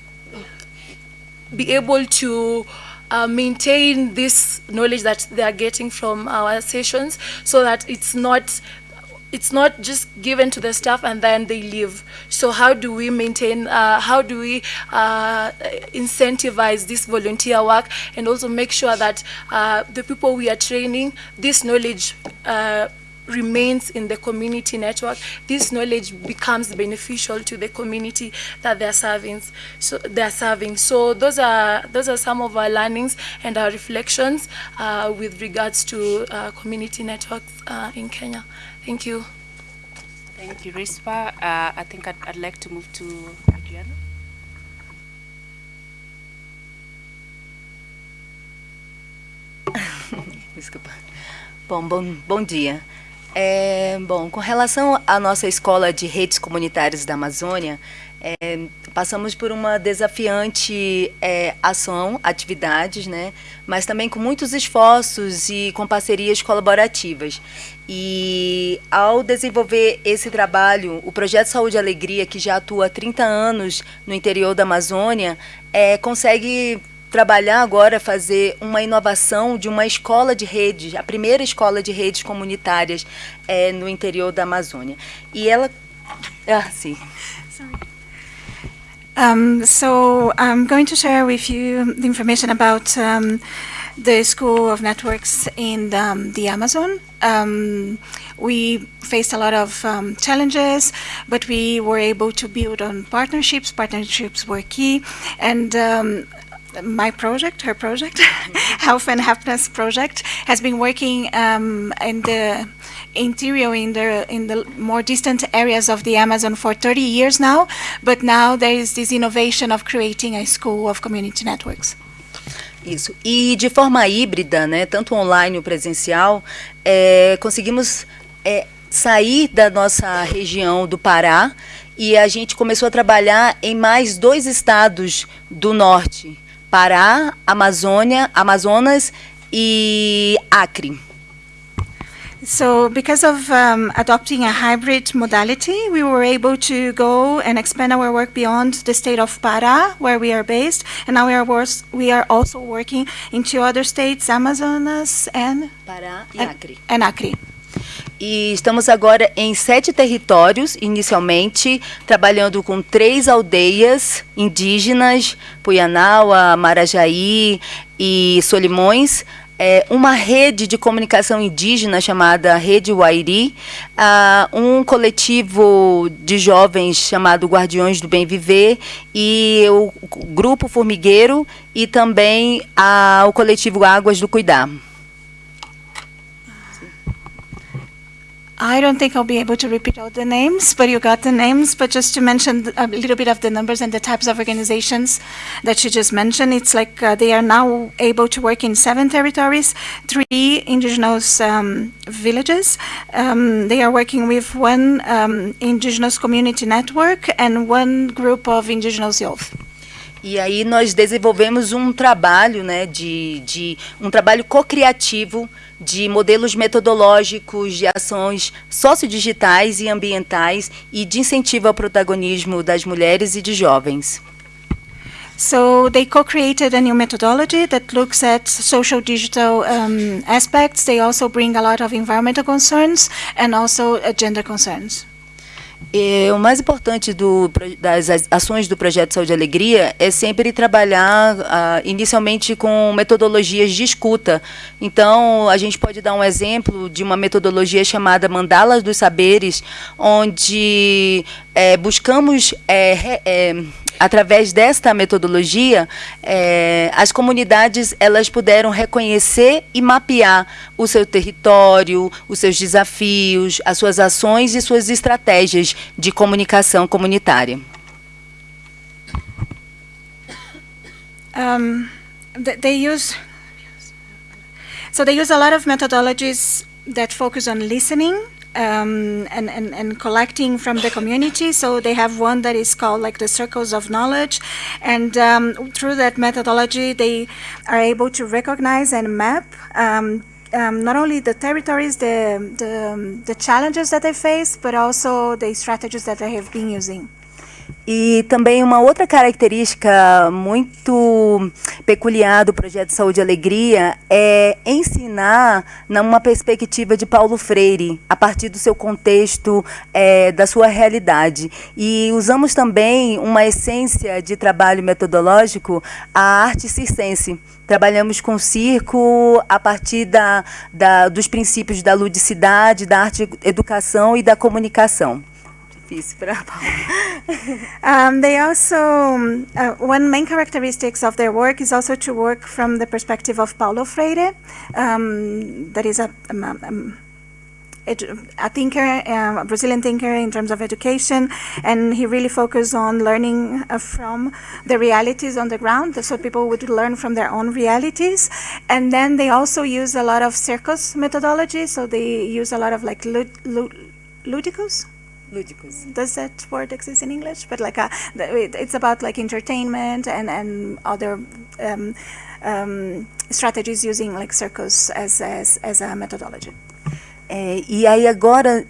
be able to uh, maintain this knowledge that they are getting from our sessions so that it's not it's not just given to the staff and then they leave. So how do we maintain, uh, how do we uh, incentivize this volunteer work and also make sure that uh, the people we are training, this knowledge uh, remains in the community network, this knowledge becomes beneficial to the community that they're serving. So they're serving. So those are those are some of our learnings and our reflections uh, with regards to uh, community networks in Kenya. Thank you. Thank you, Rispa. Uh, I think I'd, I'd like to move to Adriana. Desculpa. Bom, bom, bom dia. É, bom, com relação à nossa escola de redes comunitárias da Amazônia, é, passamos por uma desafiante é, ação, atividades, né? mas também com muitos esforços e com parcerias colaborativas. E ao desenvolver esse trabalho, o Projeto Saúde e Alegria, que já atua há 30 anos no interior da Amazônia, é, consegue trabalhar agora, fazer uma inovação de uma escola de redes, a primeira escola de redes comunitárias é, no interior da Amazônia. E ela... Ah, sim. Um, so I'm going to share with you the information about um, the School of Networks in um, the Amazon. Um, we faced a lot of um, challenges, but we were able to build on partnerships. Partnerships were key, and um, my project, her project, Health and Happiness Project, has been working in the interior, in the in the more distant areas of the Amazon for 30 years now. But now there is this innovation of creating a school of community networks. Isso. E de forma híbrida, né, tanto online ou presencial, é, conseguimos é, sair da nossa região do Pará e a gente começou a trabalhar em mais dois estados do norte, Pará, Amazônia, Amazonas e Acre. So because of um, adopting a hybrid modality, we were able to go and expand our work beyond the state of Pará, where we are based, and now we are, we are also working in two other states, Amazonas and Pará e Acre. And Acre. E estamos agora em sete territórios, inicialmente, trabalhando com três aldeias indígenas, Puianaua, Marajaí e Solimões, é, uma rede de comunicação indígena chamada Rede Wairi, uh, um coletivo de jovens chamado Guardiões do Bem Viver e o Grupo Formigueiro e também uh, o coletivo Águas do Cuidar. I don't think I'll be able to repeat all the names, but you got the names. But just to mention a little bit of the numbers and the types of organizations that you just mentioned, it's like uh, they are now able to work in seven territories, three indigenous um, villages. Um, they are working with one um, indigenous community network and one group of indigenous youth. E aí nós desenvolvemos um trabalho, né, de, de um trabalho co-criativo de modelos metodológicos de ações sociodigitais e ambientais e de incentivo ao protagonismo das mulheres e de jovens. So they co-created a new methodology that looks at social digital um, aspects. They also bring a lot of environmental concerns and also uh, gender concerns. O mais importante do, das ações do Projeto Saúde e Alegria é sempre trabalhar uh, inicialmente com metodologias de escuta. Então, a gente pode dar um exemplo de uma metodologia chamada Mandalas dos Saberes, onde é, buscamos é, é, através desta metodologia, é, as comunidades elas puderam reconhecer e mapear o seu território, os seus desafios, as suas ações e suas estratégias de comunicação comunitária. Um, they use so they use a lot of methodologies that focus on listening um, and, and, and collecting from the community. So they have one that is called like the circles of knowledge. And um, through that methodology, they are able to recognize and map um, um not only the territories, the, the, the challenges that they face, but also the strategies that they have been using. E também uma outra característica muito peculiar do projeto Saúde e Alegria é ensinar numa perspectiva de Paulo Freire, a partir do seu contexto, é, da sua realidade. E usamos também uma essência de trabalho metodológico, a arte circense. Trabalhamos com circo a partir da, da, dos princípios da ludicidade, da arte educação e da comunicação. Para um, they also, um, uh, one main characteristics of their work is also to work from the perspective of Paulo Freire, um, that is a, um, um, a thinker, uh, a Brazilian thinker in terms of education, and he really focused on learning uh, from the realities on the ground, so people would learn from their own realities. And then they also use a lot of circus methodology, so they use a lot of like lud lud ludicus, Lúdicos. does that word exist in English? But like a, it, it's about like entertainment and and other um, um, strategies using like circus as as as a methodology. É, e aí agora,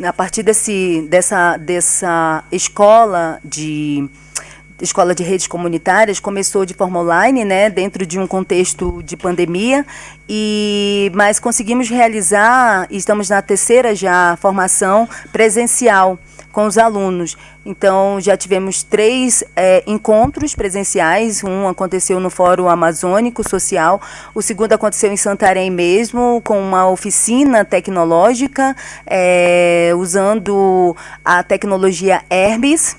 a partir desse, dessa, dessa escola de escola de redes comunitárias começou de forma online, né, dentro de um contexto de pandemia, e mas conseguimos realizar, estamos na terceira já formação presencial com os alunos. Então, já tivemos três é, encontros presenciais. Um aconteceu no Fórum Amazônico Social, o segundo aconteceu em Santarém mesmo, com uma oficina tecnológica, é, usando a tecnologia Hermes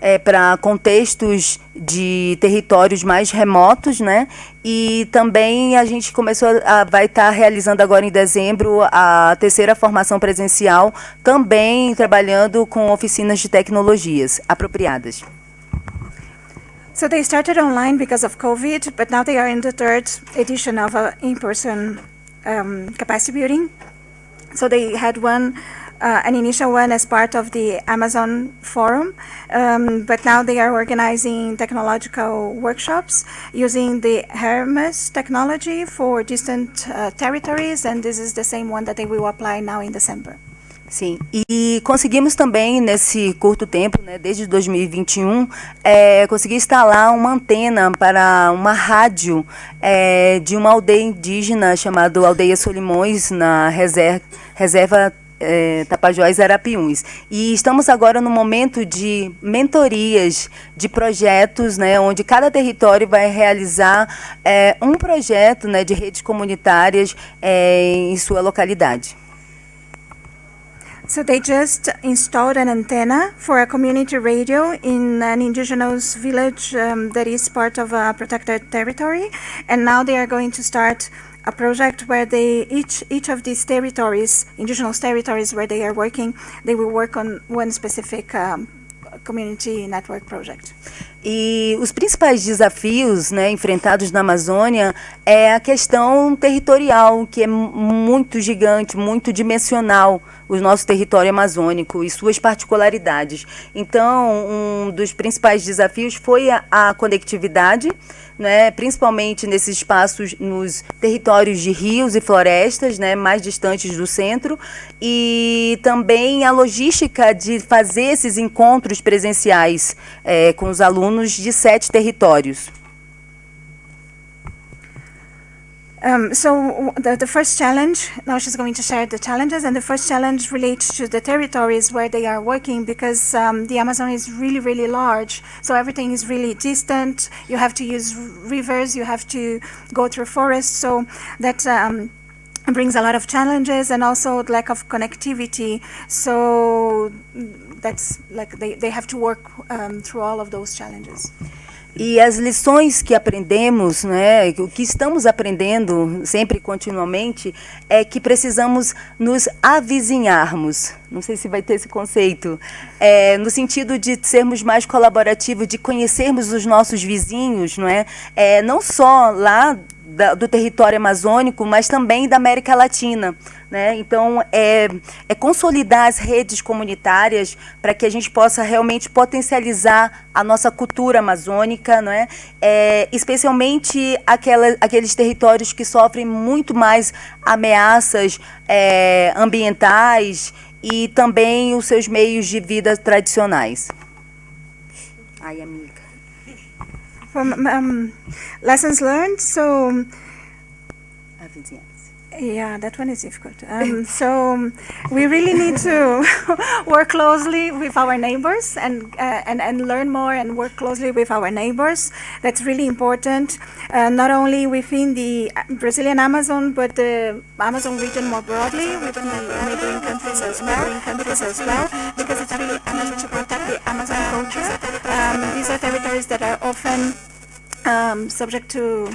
é, para contextos de territórios mais remotos, né? E também a gente começou a vai estar tá realizando agora em dezembro a terceira formação presencial, também trabalhando com oficinas de tecnologias apropriadas. So they started online because of COVID, but now they are in the third edition of a in-person um, capacity building. So they had one uh, an initial one as part of the Amazon Forum, um, but now they are organizing technological workshops using the Hermes technology for distant uh, territories, and this is the same one that they will apply now in December. Sim, e conseguimos também nesse curto tempo, né, desde 2021, é, conseguir instalar uma antena para uma rádio é, de uma aldeia indígena chamada Aldeia Solimões, na reserva, reserva é, Tapajós Arapiuns. E estamos agora no momento de mentorias, de projetos, né, onde cada território vai realizar é, um projeto né, de redes comunitárias é, em sua localidade. So they just installed an antenna for a community radio in an indigenous village um, that is part of a protected territory, and now they are going to start a project where they each each of these territories, indigenous territories where they are working, they will work on one specific um, community network project. E os principais desafios né, enfrentados na Amazônia é a questão territorial, que é muito gigante, muito dimensional, o nosso território amazônico e suas particularidades. Então, um dos principais desafios foi a, a conectividade, né, principalmente nesses espaços, nos territórios de rios e florestas, né, mais distantes do centro, e também a logística de fazer esses encontros presenciais é, com os alunos de sete territórios. Um, so the, the first challenge, now she's going to share the challenges, and the first challenge relates to the territories where they are working because um, the Amazon is really, really large. So everything is really distant. You have to use rivers, you have to go through forests. So that um, brings a lot of challenges and also lack of connectivity. So that's like they, they have to work um, through all of those challenges. E as lições que aprendemos, né, o que estamos aprendendo sempre continuamente, é que precisamos nos avizinharmos. Não sei se vai ter esse conceito. É, no sentido de sermos mais colaborativos, de conhecermos os nossos vizinhos, não é? é não só lá da, do território amazônico, mas também da América Latina. Né? Então, é, é consolidar as redes comunitárias para que a gente possa realmente potencializar a nossa cultura amazônica, não é? é especialmente aquela, aqueles territórios que sofrem muito mais ameaças é, ambientais e também os seus meios de vida tradicionais. Ai, amiga. Um, lessons learned, so. Yeah, that one is difficult. Um, so um, we really need to work closely with our neighbors and, uh, and and learn more and work closely with our neighbors. That's really important, uh, not only within the Brazilian Amazon, but the Amazon region more broadly, within the neighboring countries as well, countries as well, because it's really important to protect the Amazon culture. Um, these are territories that are often um, subject to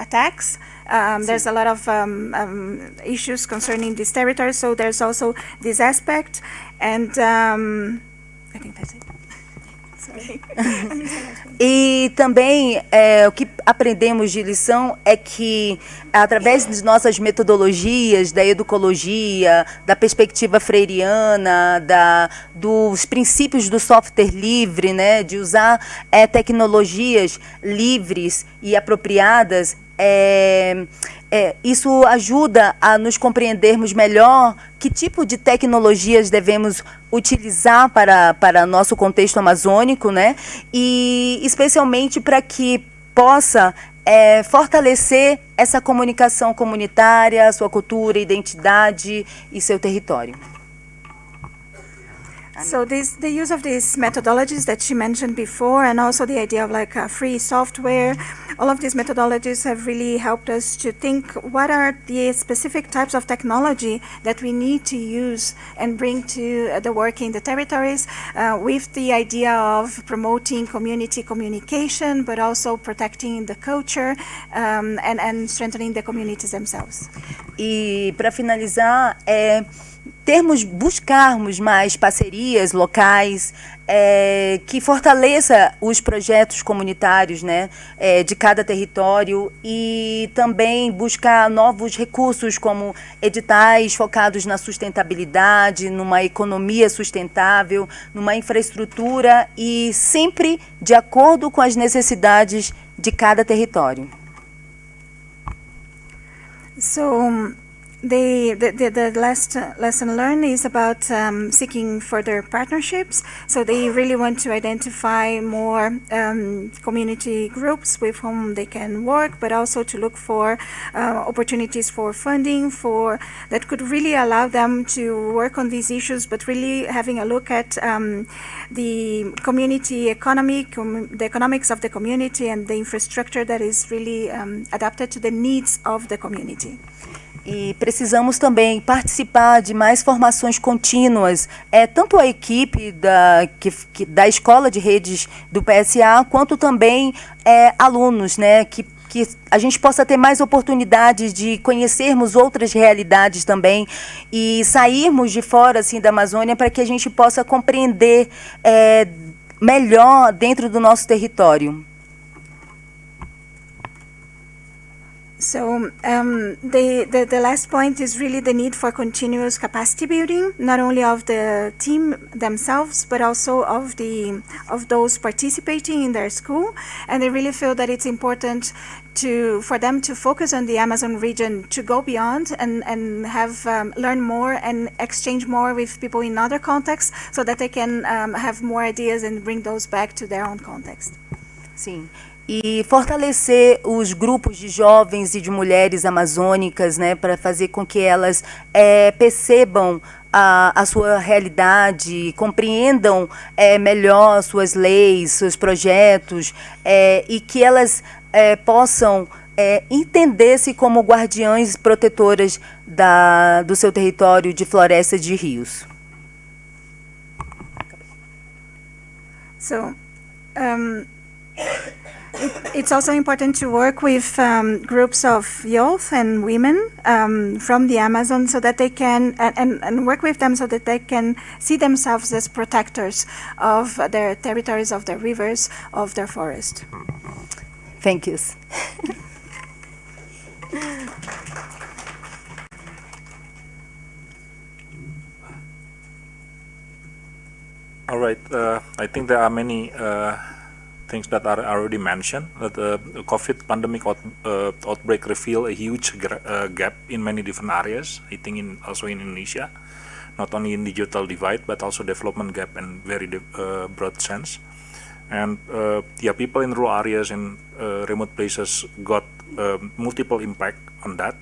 attacks. Um, there's a lot of um, um, issues concerning this territory, so there's also this aspect, and um, I think that's it. E também é, o que aprendemos de lição é que, através de nossas metodologias, da educologia, da perspectiva freiriana, da, dos princípios do software livre, né, de usar é, tecnologias livres e apropriadas, é, é, isso ajuda a nos compreendermos melhor que tipo de tecnologias devemos utilizar para, para nosso contexto amazônico, né? E especialmente para que possa é, fortalecer essa comunicação comunitária, sua cultura, identidade e seu território. So this, the use of these methodologies that she mentioned before, and also the idea of like uh, free software, all of these methodologies have really helped us to think what are the specific types of technology that we need to use and bring to uh, the work in the territories uh, with the idea of promoting community communication, but also protecting the culture um, and, and strengthening the communities themselves. E para finalizar, é termos, buscarmos mais parcerias locais é, que fortaleça os projetos comunitários né, é, de cada território e também buscar novos recursos como editais focados na sustentabilidade, numa economia sustentável, numa infraestrutura e sempre de acordo com as necessidades de cada território. So the, the, the, last uh, lesson learned is about um, seeking further partnerships. So they really want to identify more um, community groups with whom they can work, but also to look for uh, opportunities for funding for that could really allow them to work on these issues, but really having a look at um, the community economy, com the economics of the community and the infrastructure that is really um, adapted to the needs of the community. E precisamos também participar de mais formações contínuas, é, tanto a equipe da, que, que, da Escola de Redes do PSA, quanto também é, alunos, né, que, que a gente possa ter mais oportunidades de conhecermos outras realidades também e sairmos de fora assim, da Amazônia para que a gente possa compreender é, melhor dentro do nosso território. So um, the, the, the last point is really the need for continuous capacity building, not only of the team themselves, but also of the of those participating in their school. And they really feel that it's important to for them to focus on the Amazon region, to go beyond and and have um, learn more and exchange more with people in other contexts, so that they can um, have more ideas and bring those back to their own context. Sim. E fortalecer os grupos de jovens e de mulheres amazônicas, né, para fazer com que elas é, percebam a, a sua realidade, compreendam é, melhor suas leis, seus projetos, é, e que elas é, possam é, entender-se como guardiães protetoras da, do seu território de florestas de rios. So, um, it, it's also important to work with um, groups of youth and women um, from the Amazon so that they can, and, and work with them so that they can see themselves as protectors of their territories, of their rivers, of their forest. Thank you. All right. Uh, I think there are many uh, things that are already mentioned. That uh, the COVID pandemic out, uh, outbreak revealed a huge uh, gap in many different areas. I think in also in Indonesia, not only in digital divide but also development gap in very broad sense. And yeah, people in rural areas and remote places got multiple impact on that.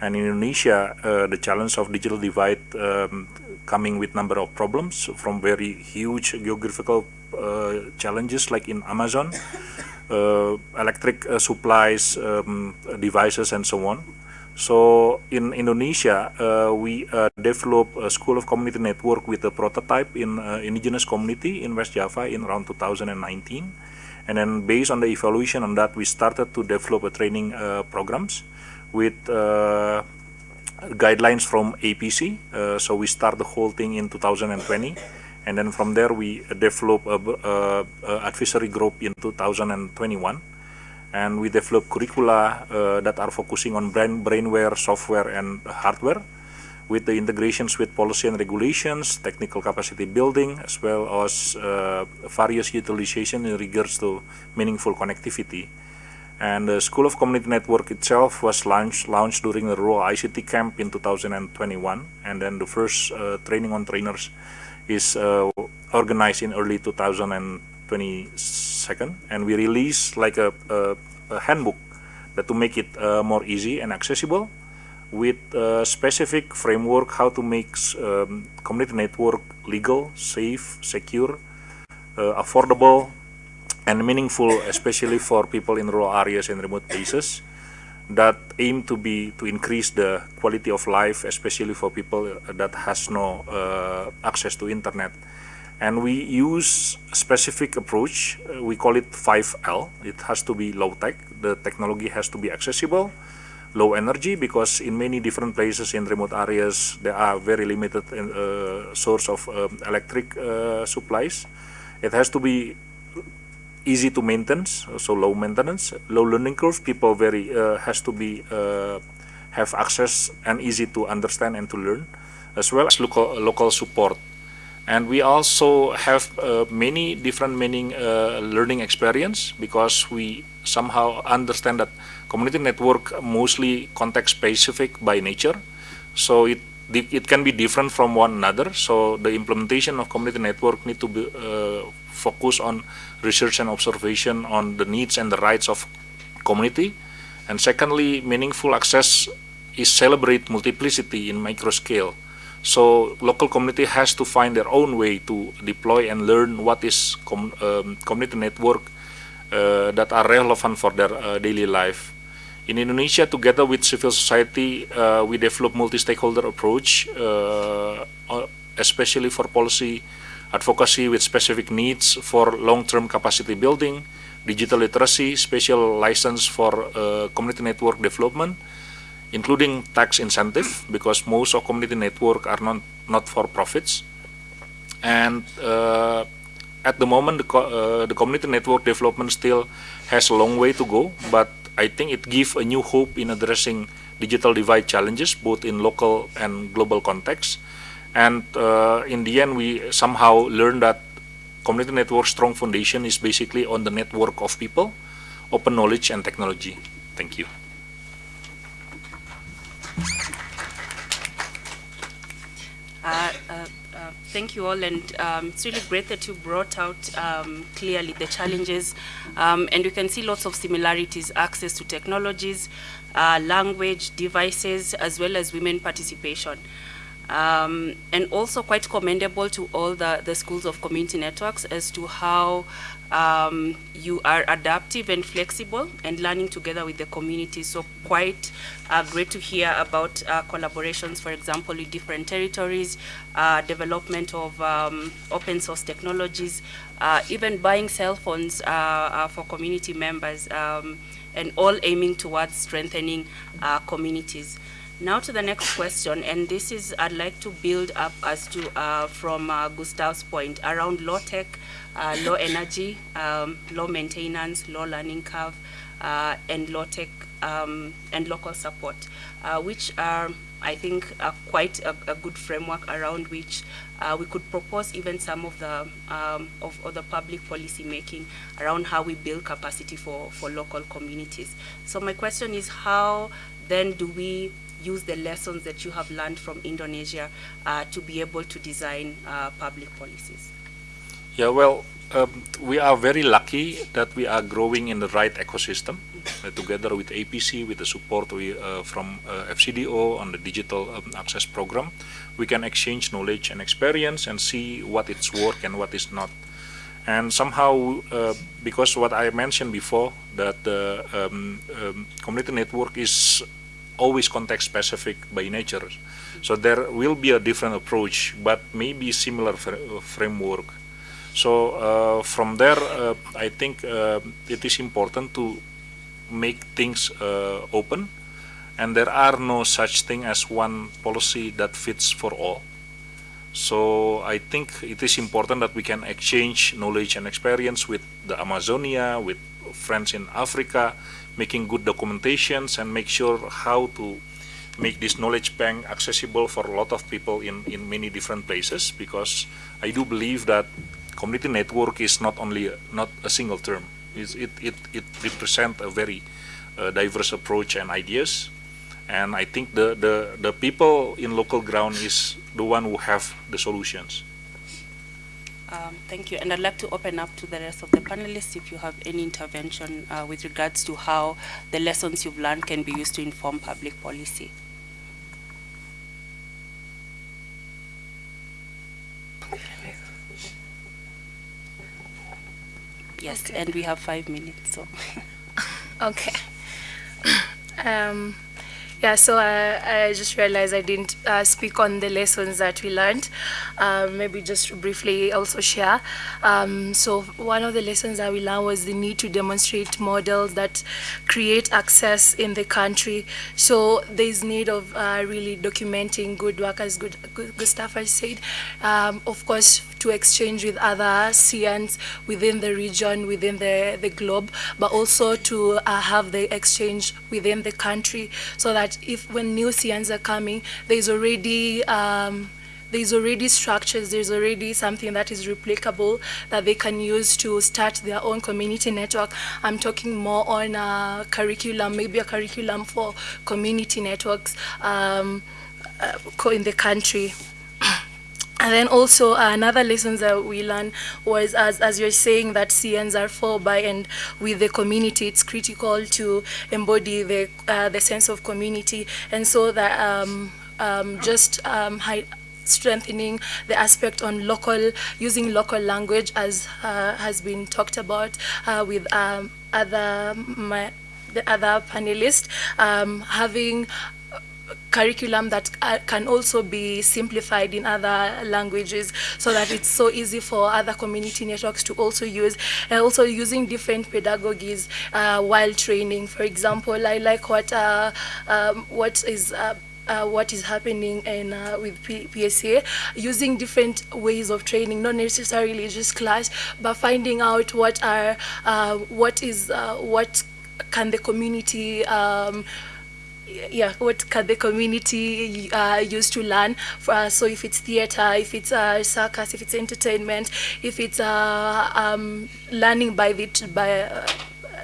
And in Indonesia, the challenge of digital divide um, coming with number of problems from very huge geographical challenges like in Amazon, uh, electric uh, supplies, um, devices, and so on. So in Indonesia, uh, we uh, developed a school of community network with a prototype in uh, indigenous community in West Java in around 2019. And then based on the evaluation on that, we started to develop a training programs with uh, guidelines from APC. Uh, so we start the whole thing in 2020. And then from there, we develop a, a, a advisory group in 2021. And we develop curricula uh, that are focusing on brain, brainware, software, and hardware with the integrations with policy and regulations, technical capacity building, as well as uh, various utilization in regards to meaningful connectivity. And the School of Community Network itself was launched, launched during the Rural ICT Camp in 2021. And then the first uh, training on trainers is uh, organized in early 2022. And we release like a, a, a handbook that to make it uh, more easy and accessible with a specific framework how to make um, community network legal, safe, secure, uh, affordable, and meaningful, especially for people in rural areas and remote places that aim to be to increase the quality of life, especially for people that has no uh, access to internet. And we use specific approach. Uh, we call it 5L. It has to be low tech. The technology has to be accessible, low energy, because in many different places in remote areas there are very limited uh, source of um, electric uh, supplies. It has to be easy to maintain, so low maintenance, low learning curve. People very uh, has to be uh, have access and easy to understand and to learn, as well as local local support. And we also have uh, many different meaning uh, learning experience because we somehow understand that community network mostly context specific by nature. So it it can be different from one another. So the implementation of community network need to be uh, focus on research and observation on the needs and the rights of community. And secondly, meaningful access is celebrate multiplicity in micro scale. So local community has to find their own way to deploy and learn what is com um, community network uh, that are relevant for their uh, daily life. In Indonesia, together with civil society, uh, we develop multi-stakeholder approach, uh, especially for policy advocacy with specific needs for long-term capacity building, digital literacy, special license for uh, community network development, including tax incentive, because most of community network are not, not for profits. And uh, at the moment, the, co uh, the community network development still has a long way to go, but I think it gives a new hope in addressing digital divide challenges, both in local and global context. And uh, in the end, we somehow learned that community network strong foundation is basically on the network of people, open knowledge and technology. Thank you. Uh, uh, thank you all, and um, it's really great that you brought out um, clearly the challenges, um, and you can see lots of similarities, access to technologies, uh, language, devices, as well as women participation. Um, and also quite commendable to all the, the schools of community networks as to how um, you are adaptive and flexible and learning together with the community. So quite uh, great to hear about uh, collaborations, for example, with different territories, uh, development of um, open source technologies, uh, even buying cell phones uh, uh, for community members, um, and all aiming towards strengthening communities. Now to the next question, and this is, I'd like to build up as to, from Gustav's point, around low tech, uh, low energy, um, low maintenance, low learning curve, uh, and low tech um, and local support, uh, which are, I think, are quite a, a good framework around which uh, we could propose even some of the, um, of, of the public policy making around how we build capacity for, for local communities. So my question is how then do we use the lessons that you have learned from Indonesia uh, to be able to design uh, public policies? Yeah, well, um, we are very lucky that we are growing in the right ecosystem uh, together with APC, with the support we, uh, from uh, FCDO on the digital um, access program. We can exchange knowledge and experience and see what is work and what is not. And somehow, uh, because what I mentioned before, that the um, um, community network is always context specific by nature. So there will be a different approach, but maybe similar fr framework. So uh, from there, uh, I think uh, it is important to make things open, and there are no such thing as one policy that fits for all. So I think it is important that we can exchange knowledge and experience with the Amazonia, with friends in Africa, making good documentations and make sure how to make this knowledge bank accessible for a lot of people in, in many different places because I do believe that community network is not only a, not a single term. It's, it, it, it represents a very uh, diverse approach and ideas and I think the, the, the people in local ground is the one who have the solutions. Um, thank you. And I'd like to open up to the rest of the panelists if you have any intervention uh, with regards to how the lessons you've learned can be used to inform public policy. Yes, okay. and we have five minutes, so. okay. um, yeah, so I, I just realized I didn't uh, speak on the lessons that we learned. Um, maybe just briefly also share. Um, so one of the lessons that we learned was the need to demonstrate models that create access in the country. So there's need of uh, really documenting good work, as good, Gustav has said. Um, of course, to exchange with other CNs within the region, within the, the globe, but also to uh, have the exchange within the country so that if when new CNs are coming, there's already um, there's already structures, there's already something that is replicable that they can use to start their own community network. I'm talking more on a curriculum, maybe a curriculum for community networks um, uh, in the country. And then also uh, another lesson that we learned was, as, as you're saying, that CNs are for, by, and with the community, it's critical to embody the, uh, the sense of community. And so that um, um, just um, strengthening the aspect on local, using local language as uh, has been talked about uh, with um, other, my, the other panelists, um, having curriculum that uh, can also be simplified in other languages so that it's so easy for other community networks to also use and also using different pedagogies uh, while training. For example I like what uh, um, what is uh, uh, what is happening in, uh, with P PSA, using different ways of training, not necessarily just class, but finding out what are, uh, what is, uh, what can the community um, yeah, what can the community uh, use to learn? Uh, so if it's theater, if it's uh, circus, if it's entertainment, if it's uh, um, learning by the by uh,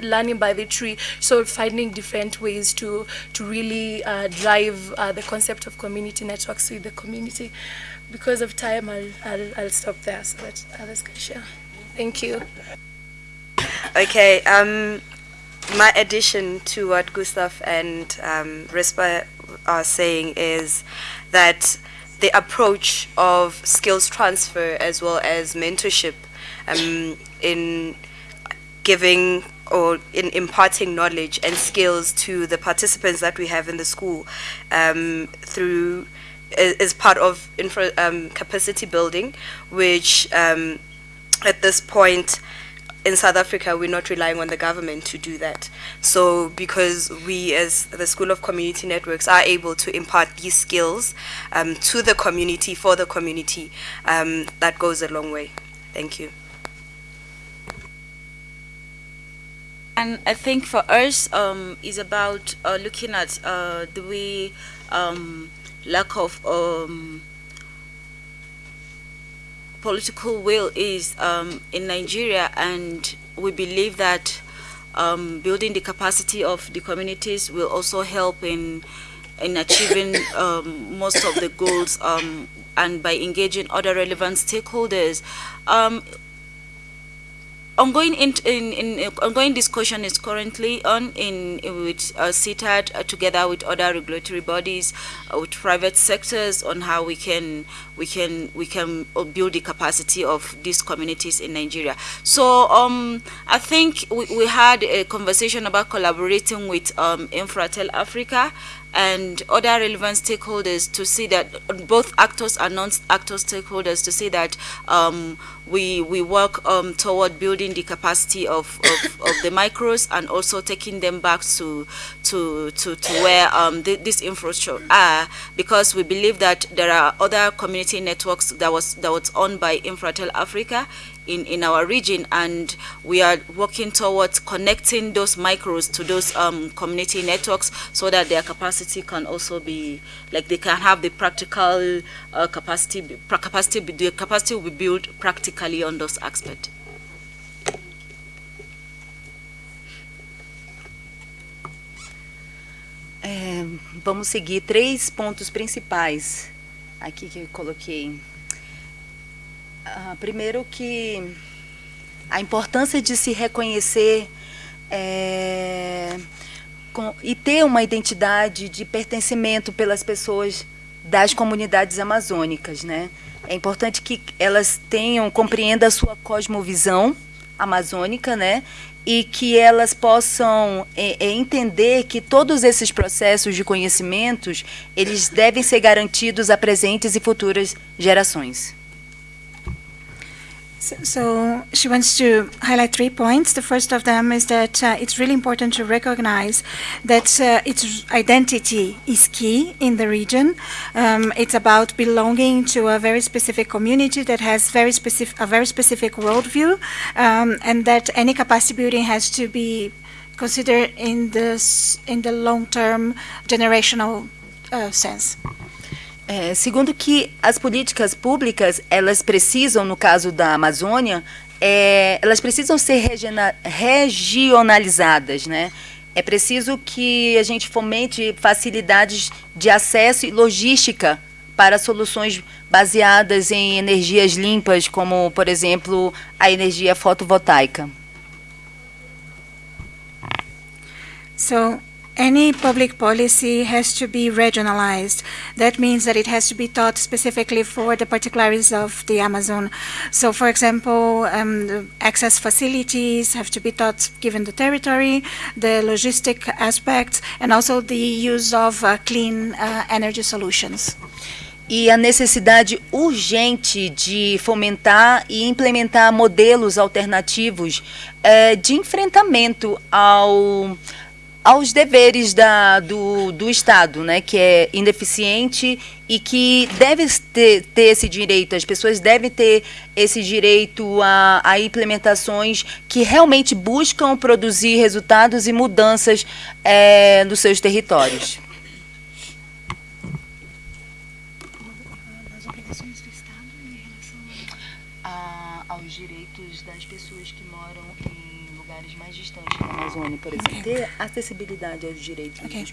learning by the tree. So finding different ways to to really uh, drive the concept of community networks with the community. Because of time, I'll, I'll, I'll stop there so that others can share. Thank you. Okay. Um, my addition to what Gustav and um, Rispa are saying is that the approach of skills transfer as well as mentorship um, in giving or in imparting knowledge and skills to the participants that we have in the school um, through is part of infra, um, capacity building, which um, at this point in South Africa, we're not relying on the government to do that. So because we as the School of Community Networks are able to impart these skills um, to the community, for the community, um, that goes a long way. Thank you. And I think for us um, is about uh, looking at uh, the way um, lack of um, political will is um, in Nigeria, and we believe that um, building the capacity of the communities will also help in in achieving um, most of the goals um, and by engaging other relevant stakeholders. Ongoing in, in, in ongoing discussion is currently on in, in with uh, CITAD uh, together with other regulatory bodies, uh, with private sectors on how we can we can we can uh, build the capacity of these communities in Nigeria. So um, I think we, we had a conversation about collaborating with um, Infratel Africa and other relevant stakeholders to see that both actors and non-actor stakeholders to see that um, we we work um, toward building the capacity of, of, of, the micros and also taking them back to to to, to where um, th this infrastructure are because we believe that there are other community networks that was that was owned by Infratel Africa in, in our region and we are working towards connecting those micros to those um, community networks so that their capacity can also be, like they can have the practical uh, capacity, capacity, the capacity will be built practically on those aspects. É, vamos seguir três pontos principais aqui que eu coloquei Uh, primeiro que a importância de se reconhecer é, com, e ter uma identidade de pertencimento pelas pessoas das comunidades amazônicas, né? É importante que elas tenham, compreendam a sua cosmovisão amazônica, né? E que elas possam é, é, entender que todos esses processos de conhecimentos, eles devem ser garantidos a presentes e futuras gerações. So, she wants to highlight three points. The first of them is that uh, it's really important to recognize that uh, its identity is key in the region. Um, it's about belonging to a very specific community that has very specific a very specific worldview, um, and that any capacity building has to be considered in this in the long-term generational uh, sense. É, segundo que as políticas públicas, elas precisam, no caso da Amazônia, é, elas precisam ser regionalizadas, né? É preciso que a gente fomente facilidades de acesso e logística para soluções baseadas em energias limpas, como, por exemplo, a energia fotovoltaica. So, any public policy has to be regionalized. That means that it has to be taught specifically for the particularities of the Amazon. So, for example, um, access facilities have to be taught given the territory, the logistic aspects, and also the use of uh, clean uh, energy solutions. e a necessidade urgente de fomentar e implementar modelos alternativos eh, de enfrentamento ao aos deveres da, do, do Estado, né, que é ineficiente e que deve ter, ter esse direito, as pessoas devem ter esse direito a, a implementações que realmente buscam produzir resultados e mudanças é, nos seus territórios. Amazônia, por exemplo, ter acessibilidade aos direitos. Okay.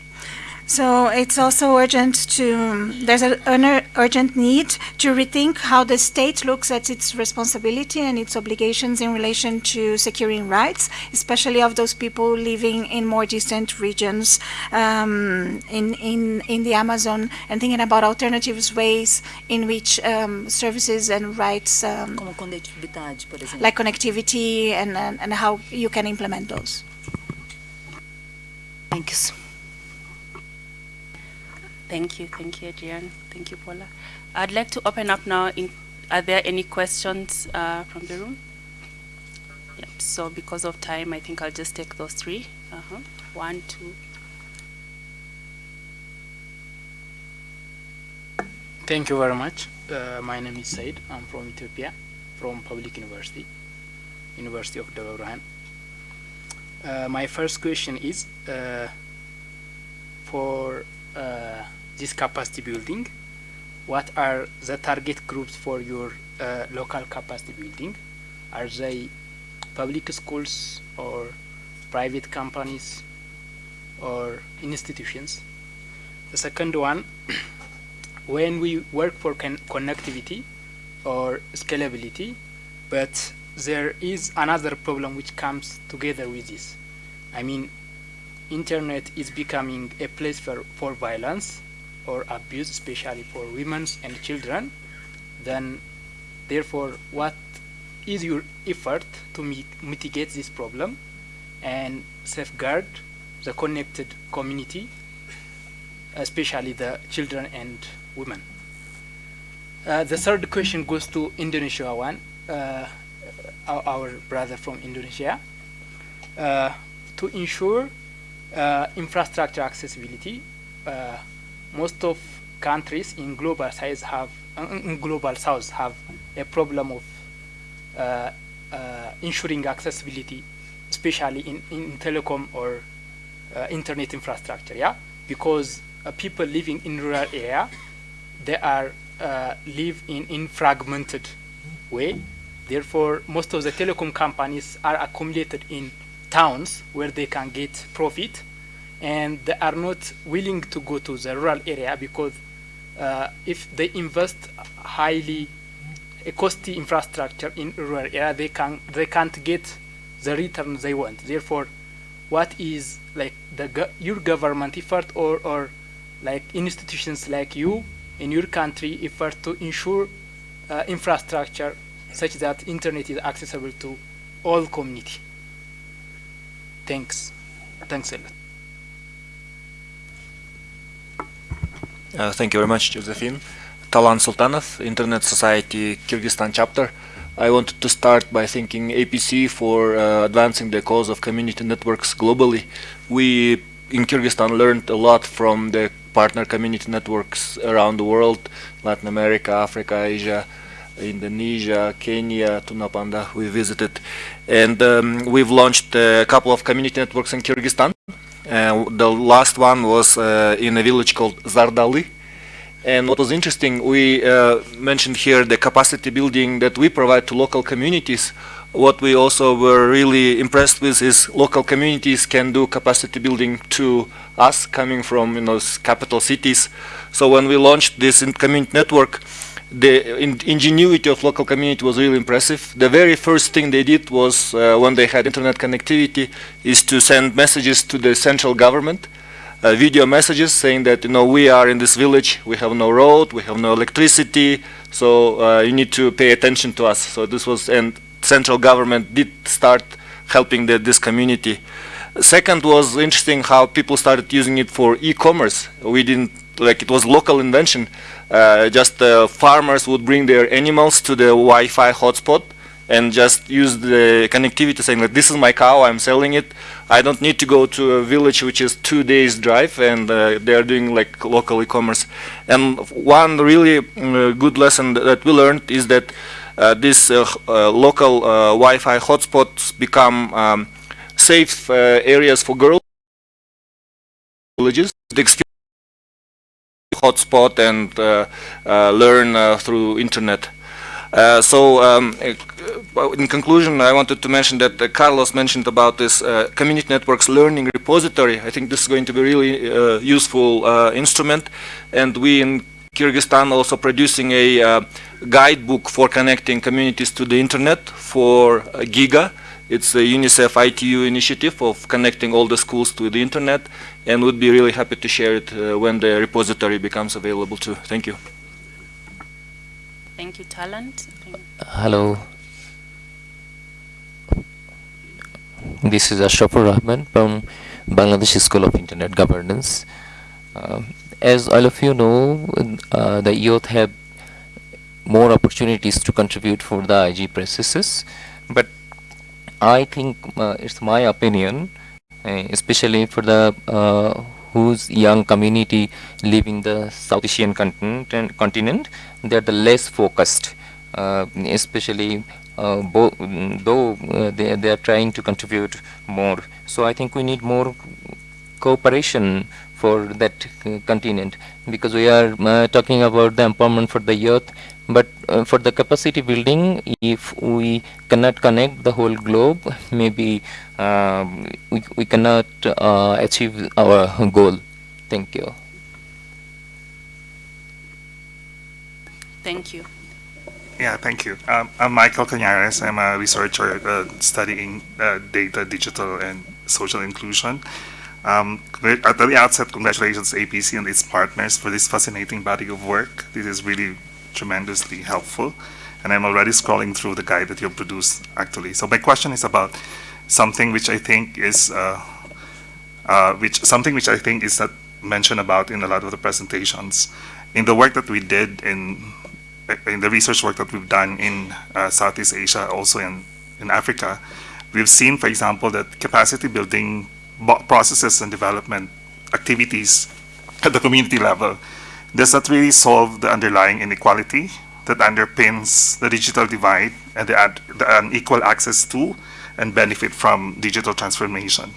So it's also urgent to, there's an urgent need to rethink how the state looks at its responsibility and its obligations in relation to securing rights, especially of those people living in more distant regions um, in, in, in the Amazon and thinking about alternatives ways in which um, services and rights um, like connectivity and, and, and how you can implement those. Thanks. Thank you, thank you, Adrian. Thank you, Paula. I'd like to open up now. In, are there any questions uh, from the room? Yep. So because of time, I think I'll just take those three. Uh -huh. One, two. Thank you very much. Uh, my name is Said. I'm from Ethiopia, from Public University, University of Debre uh, my first question is uh, for uh, this capacity building, what are the target groups for your uh, local capacity building? Are they public schools or private companies or institutions? The second one, when we work for con connectivity or scalability, but there is another problem which comes together with this. I mean, internet is becoming a place for, for violence or abuse, especially for women and children. Then, therefore, what is your effort to mitigate this problem and safeguard the connected community, especially the children and women? Uh, the third question goes to Indonesia one, uh, our, our, brother from Indonesia. Uh, to ensure uh, infrastructure accessibility, uh, most of countries in global size have, in global south have a problem of uh, ensuring accessibility, especially in, in telecom or internet infrastructure, yeah? Because people living in rural area, they are uh, live in, in fragmented way. Therefore, most of the telecom companies are accumulated in towns where they can get profit, and they are not willing to go to the rural area because uh, if they invest highly a costly infrastructure in rural area, they can they can't get the return they want. Therefore, what is like the your government effort or or like institutions like you in your country effort to ensure uh, infrastructure such that internet is accessible to all community. Thanks. Thanks a lot. Uh, thank you very much, Josephine. Talant Sultanov, Internet Society Kyrgyzstan chapter. I wanted to start by thanking APC for uh, advancing the cause of community networks globally. We in Kyrgyzstan learned a lot from the partner community networks around the world, Latin America, Africa, Asia, Indonesia, Kenya, Tunapanda we visited. And um, we've launched a couple of community networks in Kyrgyzstan. Uh, the last one was uh, in a village called Zardali. And what was interesting, we uh, mentioned here the capacity building that we provide to local communities. What we also were really impressed with is local communities can do capacity building to us coming from you know, capital cities. So when we launched this in community network, the in ingenuity of local community was really impressive. The very first thing they did was, uh, when they had internet connectivity, is to send messages to the central government, uh, video messages saying that, you know, we are in this village, we have no road, we have no electricity, so uh, you need to pay attention to us. So this was, and central government did start helping the, this community. Second was interesting how people started using it for e-commerce. We didn't, like it was local invention. Uh, just uh, farmers would bring their animals to the Wi-Fi hotspot and just use the connectivity saying that this is my cow, I'm selling it. I don't need to go to a village which is two days drive and uh, they're doing like local e-commerce. And one really uh, good lesson that we learned is that uh, these uh, local Wi-Fi hotspots become um, safe areas for girls villages. Hotspot and uh, uh, learn uh, through internet. Uh, so, um, in conclusion, I wanted to mention that uh, Carlos mentioned about this uh, community networks learning repository. I think this is going to be really useful instrument, and we in Kyrgyzstan also producing a guidebook for connecting communities to the internet for GIGA. It's a UNICEF ITU initiative of connecting all the schools to the internet and would be really happy to share it uh, when the repository becomes available too. Thank you. Thank you, Talant. Hello. This is Ashrafur Rahman from Bangladesh School of Internet Governance. Uh, as all of you know, uh, the youth have more opportunities to contribute for the IG processes, but I think uh, it's my opinion, uh, especially for the uh, whose young community living the South Asian continent, continent they're the less focused, uh, especially uh, though uh, they, they are trying to contribute more. So I think we need more cooperation for that continent because we are talking about the empowerment for the youth but uh, for the capacity building if we cannot connect the whole globe maybe uh, we, we cannot uh, achieve our goal thank you thank you Yeah, thank you. Um, I'm Michael Cañares. I'm a researcher uh, studying uh, data, digital, and social inclusion. Um, at the outset, congratulations APC and its partners for this fascinating body of work. This is really tremendously helpful. And I'm already scrolling through the guide that you produced, actually. So my question is about something which I think is, uh, uh, which something which I think is not mentioned about in a lot of the presentations. In the work that we did in in the research work that we've done in uh, Southeast Asia, also in, in Africa, we've seen, for example, that capacity building processes and development activities at the community level does not really solve the underlying inequality that underpins the digital divide and the, the unequal access to and benefit from digital transformation.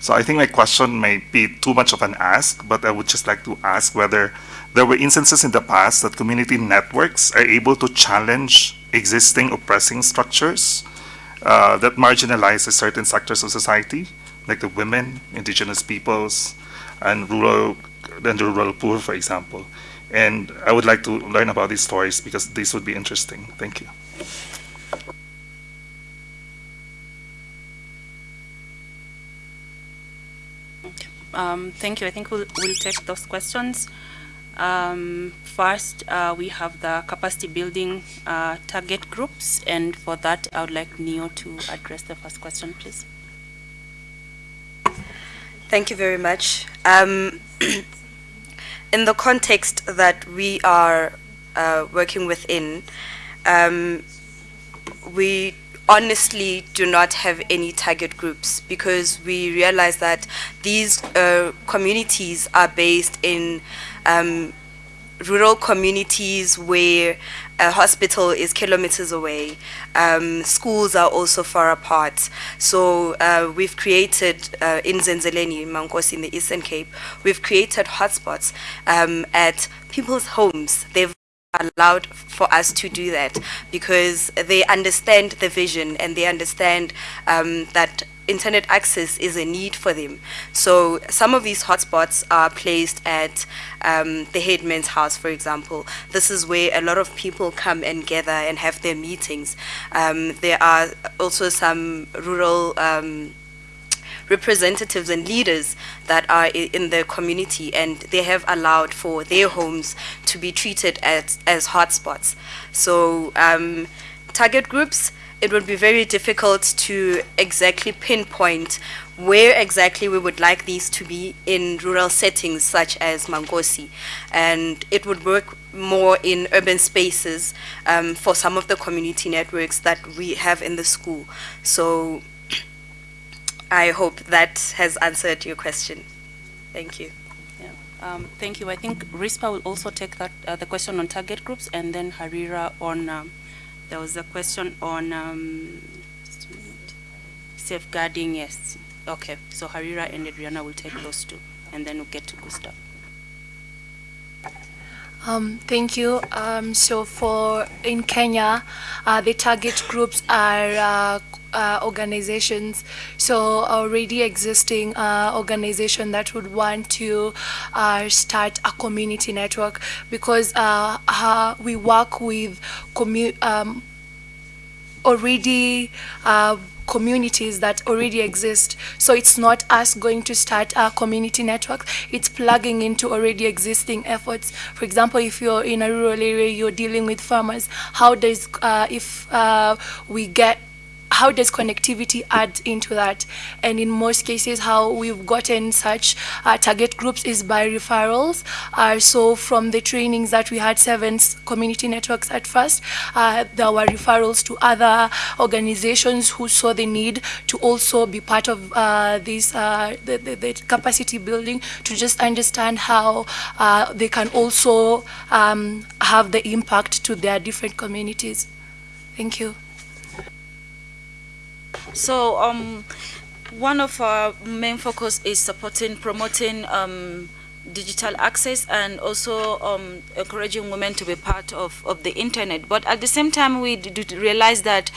So I think my question may be too much of an ask, but I would just like to ask whether there were instances in the past that community networks are able to challenge existing oppressing structures uh, that marginalize certain sectors of society, like the women, indigenous peoples, and rural and the rural poor, for example. And I would like to learn about these stories because these would be interesting. Thank you. Um, thank you. I think we'll, we'll take those questions. Um, first, uh, we have the capacity building uh, target groups, and for that, I would like Neo to address the first question, please. Thank you very much. Um, in the context that we are uh, working within, um, we honestly do not have any target groups because we realize that these uh, communities are based in um, rural communities where a hospital is kilometers away. Um, schools are also far apart. So uh, we've created, uh, in Zenzeleni, Mankosi in the Eastern Cape, we've created hotspots um, at people's homes. They've allowed for us to do that because they understand the vision and they understand um, that internet access is a need for them. So some of these hotspots are placed at um, the headman's house, for example. This is where a lot of people come and gather and have their meetings. Um, there are also some rural um, representatives and leaders that are in the community and they have allowed for their homes to be treated as, as hotspots. So um, target groups, it would be very difficult to exactly pinpoint where exactly we would like these to be in rural settings such as Mankosi. And it would work more in urban spaces um, for some of the community networks that we have in the school. So I hope that has answered your question. Thank you. Yeah. Um, thank you. I think RISPA will also take that uh, the question on target groups and then Harira on, um, there was a question on um, safeguarding, yes. Okay, so Harira and Adriana will take those two and then we'll get to Gustav. Um, thank you. Um, so for in Kenya, uh, the target groups are uh, uh, organizations, so already existing uh, organization that would want to uh, start a community network because uh, we work with um, already communities that already exist. So it's not us going to start our community network, it's plugging into already existing efforts. For example, if you're in a rural area, you're dealing with farmers, how does, uh, if uh, we get how does connectivity add into that? And in most cases, how we've gotten such uh, target groups is by referrals. Uh, so from the trainings that we had seven community networks at first, uh, there were referrals to other organizations who saw the need to also be part of uh, this uh, the, the, the, capacity building to just understand how uh, they can also um, have the impact to their different communities. Thank you. So um, one of our main focus is supporting, promoting um, digital access and also um, encouraging women to be part of, of the internet. But at the same time, we realize that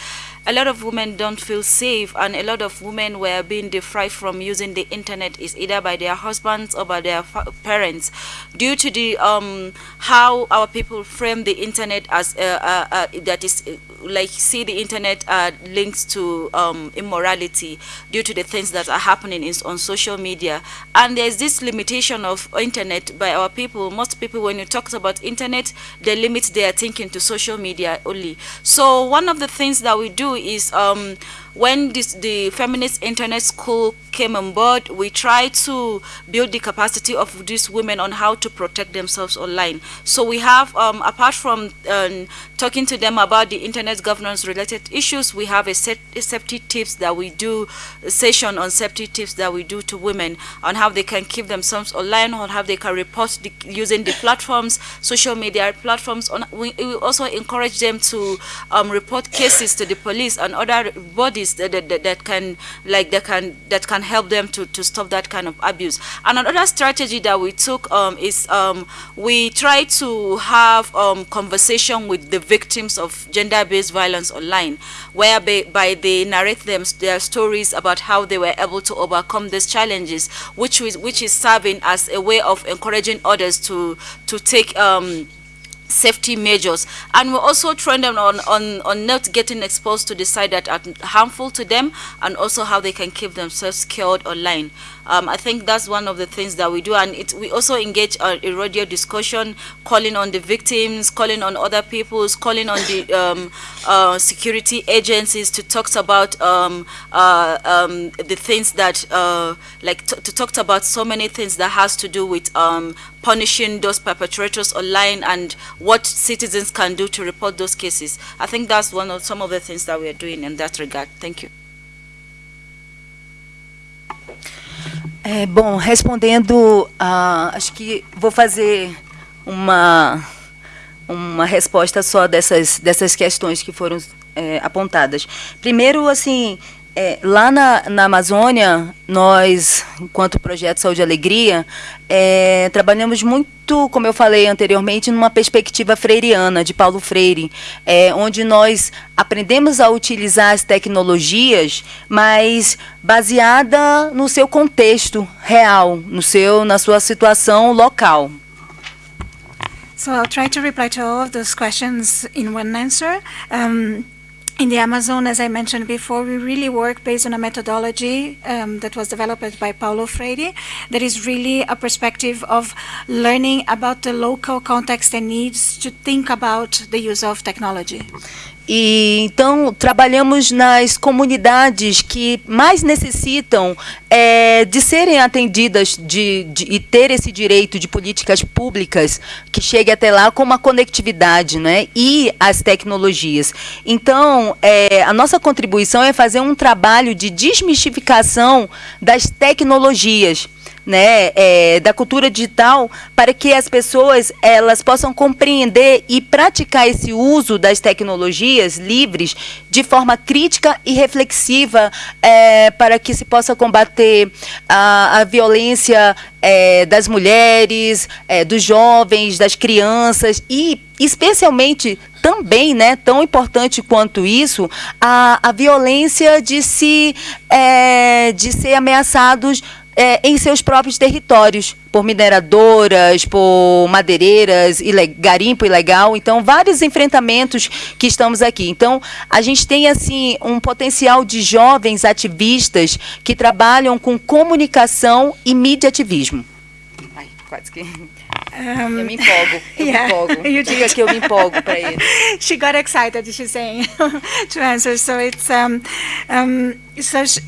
a lot of women don't feel safe and a lot of women were being deprived from using the internet is either by their husbands or by their parents due to the um, how our people frame the internet as uh, uh, uh, that is like see the internet uh, links to um, immorality due to the things that are happening in, on social media. And there's this limitation of internet by our people. Most people, when you talk about internet, they limit their thinking to social media only. So one of the things that we do is um, when this, the feminist internet school came on board, we tried to build the capacity of these women on how to protect themselves online. So we have, um, apart from um, talking to them about the internet governance related issues, we have a, set, safety tips that we do, session on safety tips that we do to women on how they can keep themselves online, or how they can report the, using the platforms, social media platforms. On, we, we also encourage them to um, report cases to the police and other bodies that, that, that can like that can that can help them to, to stop that kind of abuse. And another strategy that we took um, is um, we try to have um, conversation with the victims of gender-based violence online, whereby by they narrate them their stories about how they were able to overcome these challenges, which is which is serving as a way of encouraging others to to take um, safety measures and we're also train them on, on, on not getting exposed to the side that are harmful to them and also how they can keep themselves secured online. Um, I think that's one of the things that we do and it, we also engage uh, a radio discussion, calling on the victims, calling on other peoples, calling on the um, uh, security agencies to talk about um, uh, um, the things that, uh, like to talk about so many things that has to do with um, punishing those perpetrators online and what citizens can do to report those cases. I think that's one of some of the things that we are doing in that regard. Thank you. É, bom, respondendo, uh, acho que vou fazer uma, uma resposta só dessas, dessas questões que foram é, apontadas. Primeiro, assim, é, lá na, na Amazônia, nós, enquanto Projeto Saúde e Alegria, é, trabalhamos muito, como eu falei anteriormente, numa perspectiva freiriana, de Paulo Freire, é, onde nós aprendemos a utilizar as tecnologias, mas baseada no seu contexto real, no seu, na sua situação local. So I'll try to reply to all of those questions in one answer. Um, in the Amazon, as I mentioned before, we really work based on a methodology um, that was developed by Paulo Freire that is really a perspective of learning about the local context and needs to think about the use of technology. E então trabalhamos nas comunidades que mais necessitam é, de serem atendidas de, de, e ter esse direito de políticas públicas que chegue até lá com uma conectividade né, e as tecnologias. Então, é, a nossa contribuição é fazer um trabalho de desmistificação das tecnologias né, é, da cultura digital para que as pessoas elas possam compreender e praticar esse uso das tecnologias livres de forma crítica e reflexiva é, para que se possa combater a, a violência é, das mulheres, é, dos jovens, das crianças e especialmente também, né, tão importante quanto isso, a, a violência de se é, de ser ameaçados é, em seus próprios territórios, por mineradoras, por madeireiras, garimpo ilegal. Então, vários enfrentamentos que estamos aqui. Então, a gente tem assim um potencial de jovens ativistas que trabalham com comunicação e mídia ativismo. Ai, quase que. Um, eu me empolgo, eu yeah, me empolgo. You Diga que eu me empolgo para ele. She got excited, she's saying, to answer. So it's um, um, so she,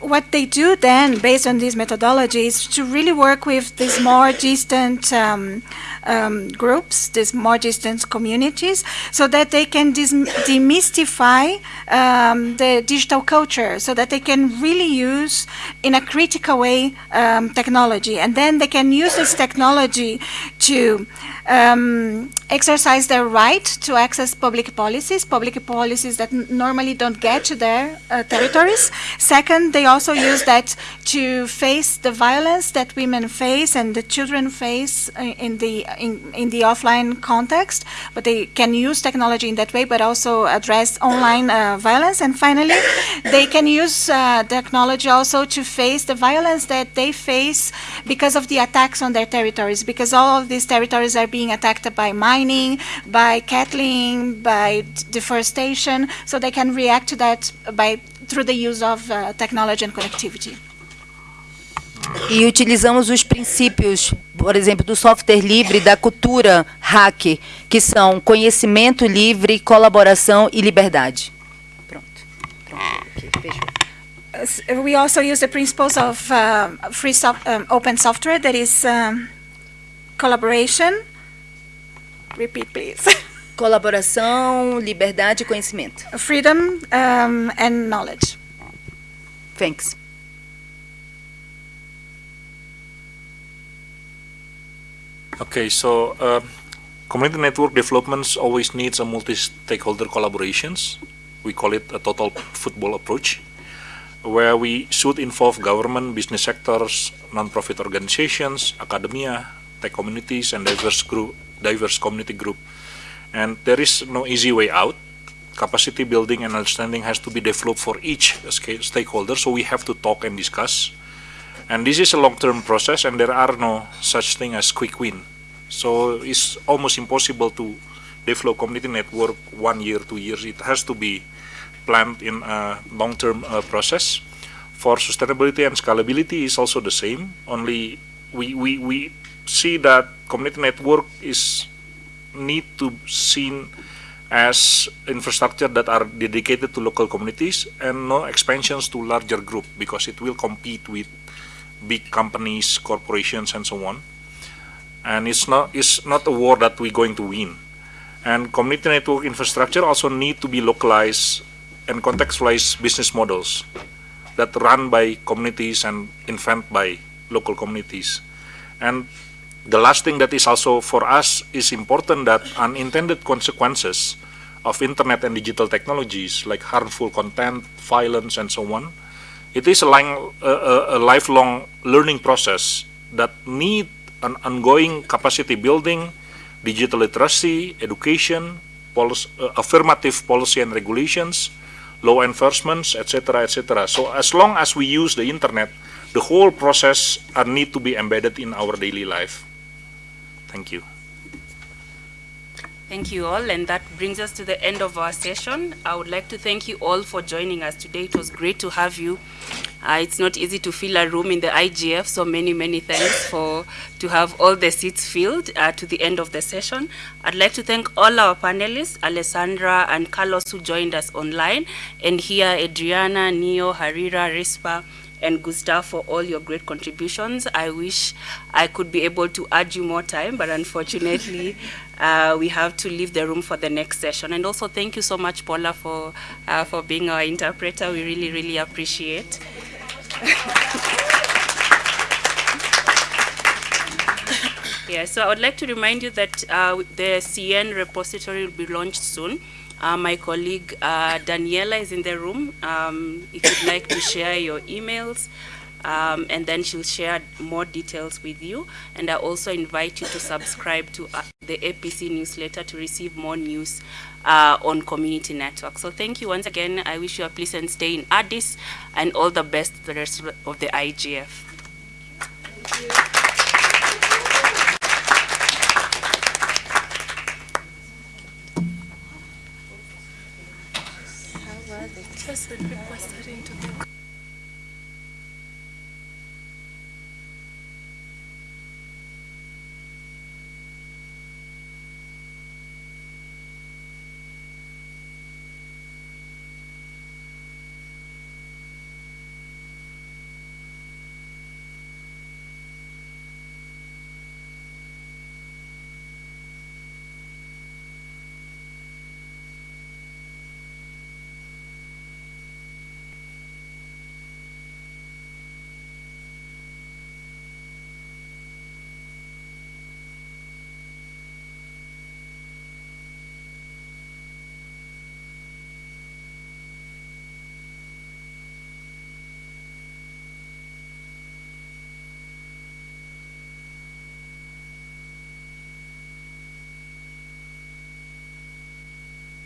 what they do then, based on these methodologies, to really work with these more distant um, um, groups, these more distant communities, so that they can demystify um, the digital culture, so that they can really use, in a critical way, um, technology. And then they can use this technology to um, exercise their right to access public policies, public policies that normally don't get to their uh, territories. Second, they also use that to face the violence that women face and the children face uh, in the in, in the offline context. But they can use technology in that way, but also address online uh, violence. And finally, they can use uh, technology also to face the violence that they face because of the attacks on their territories, because all of these territories are being attacked by mining, by cattling, by deforestation, so they can react to that by through the use of uh, technology and connectivity. E utilizamos os princípios, por exemplo, do software livre, da cultura hack, que são conhecimento livre, colaboração e liberdade. Pronto. Pronto. fechou. We also use the principles of uh, free soft, um, open software, that is um, collaboration. Repeat, please. Colaboração, liberdade e conhecimento. Freedom um, and knowledge. Thanks. Okay, so uh, community network developments always needs a multi-stakeholder collaborations. We call it a total football approach, where we should involve government, business sectors, non-profit organizations, academia, tech communities, and diverse group, diverse community group. And there is no easy way out. Capacity building and understanding has to be developed for each stakeholder, so we have to talk and discuss. And this is a long-term process, and there are no such thing as quick win. So it's almost impossible to develop community network one year, two years. It has to be planned in a long-term uh, process. For sustainability and scalability is also the same. Only we, we, we see that community network is need to seen as infrastructure that are dedicated to local communities and no expansions to larger group because it will compete with big companies, corporations, and so on. And it's not it's not a war that we're going to win. And community network infrastructure also need to be localized and contextualized business models that run by communities and invented by local communities. And the last thing that is also for us is important that unintended consequences of internet and digital technologies like harmful content, violence, and so on it is a, a, a, lifelong learning process that need an ongoing capacity building, digital literacy, education, uh, affirmative policy and regulations, law enforcement, etc., etc. So as long as we use the internet, the whole process uh, need to be embedded in our daily life. Thank you. Thank you all, and that brings us to the end of our session. I would like to thank you all for joining us today. It was great to have you. Uh, it's not easy to fill a room in the IGF, so many, many thanks for to have all the seats filled uh, to the end of the session. I'd like to thank all our panelists, Alessandra and Carlos, who joined us online, and here Adriana, Neo, Harira, Rispa, and Gustav for all your great contributions. I wish I could be able to add you more time, but unfortunately, uh, we have to leave the room for the next session. And also, thank you so much, Paula, for, uh, for being our interpreter. We really, really appreciate. yeah, so I would like to remind you that uh, the CN repository will be launched soon. Uh, my colleague uh, Daniela is in the room. Um, if you'd like to share your emails, um, and then she'll share more details with you. And I also invite you to subscribe to uh, the APC newsletter to receive more news uh, on community network. So thank you once again. I wish you a pleasant stay in Addis and all the best the rest of the IGF. When people are starting to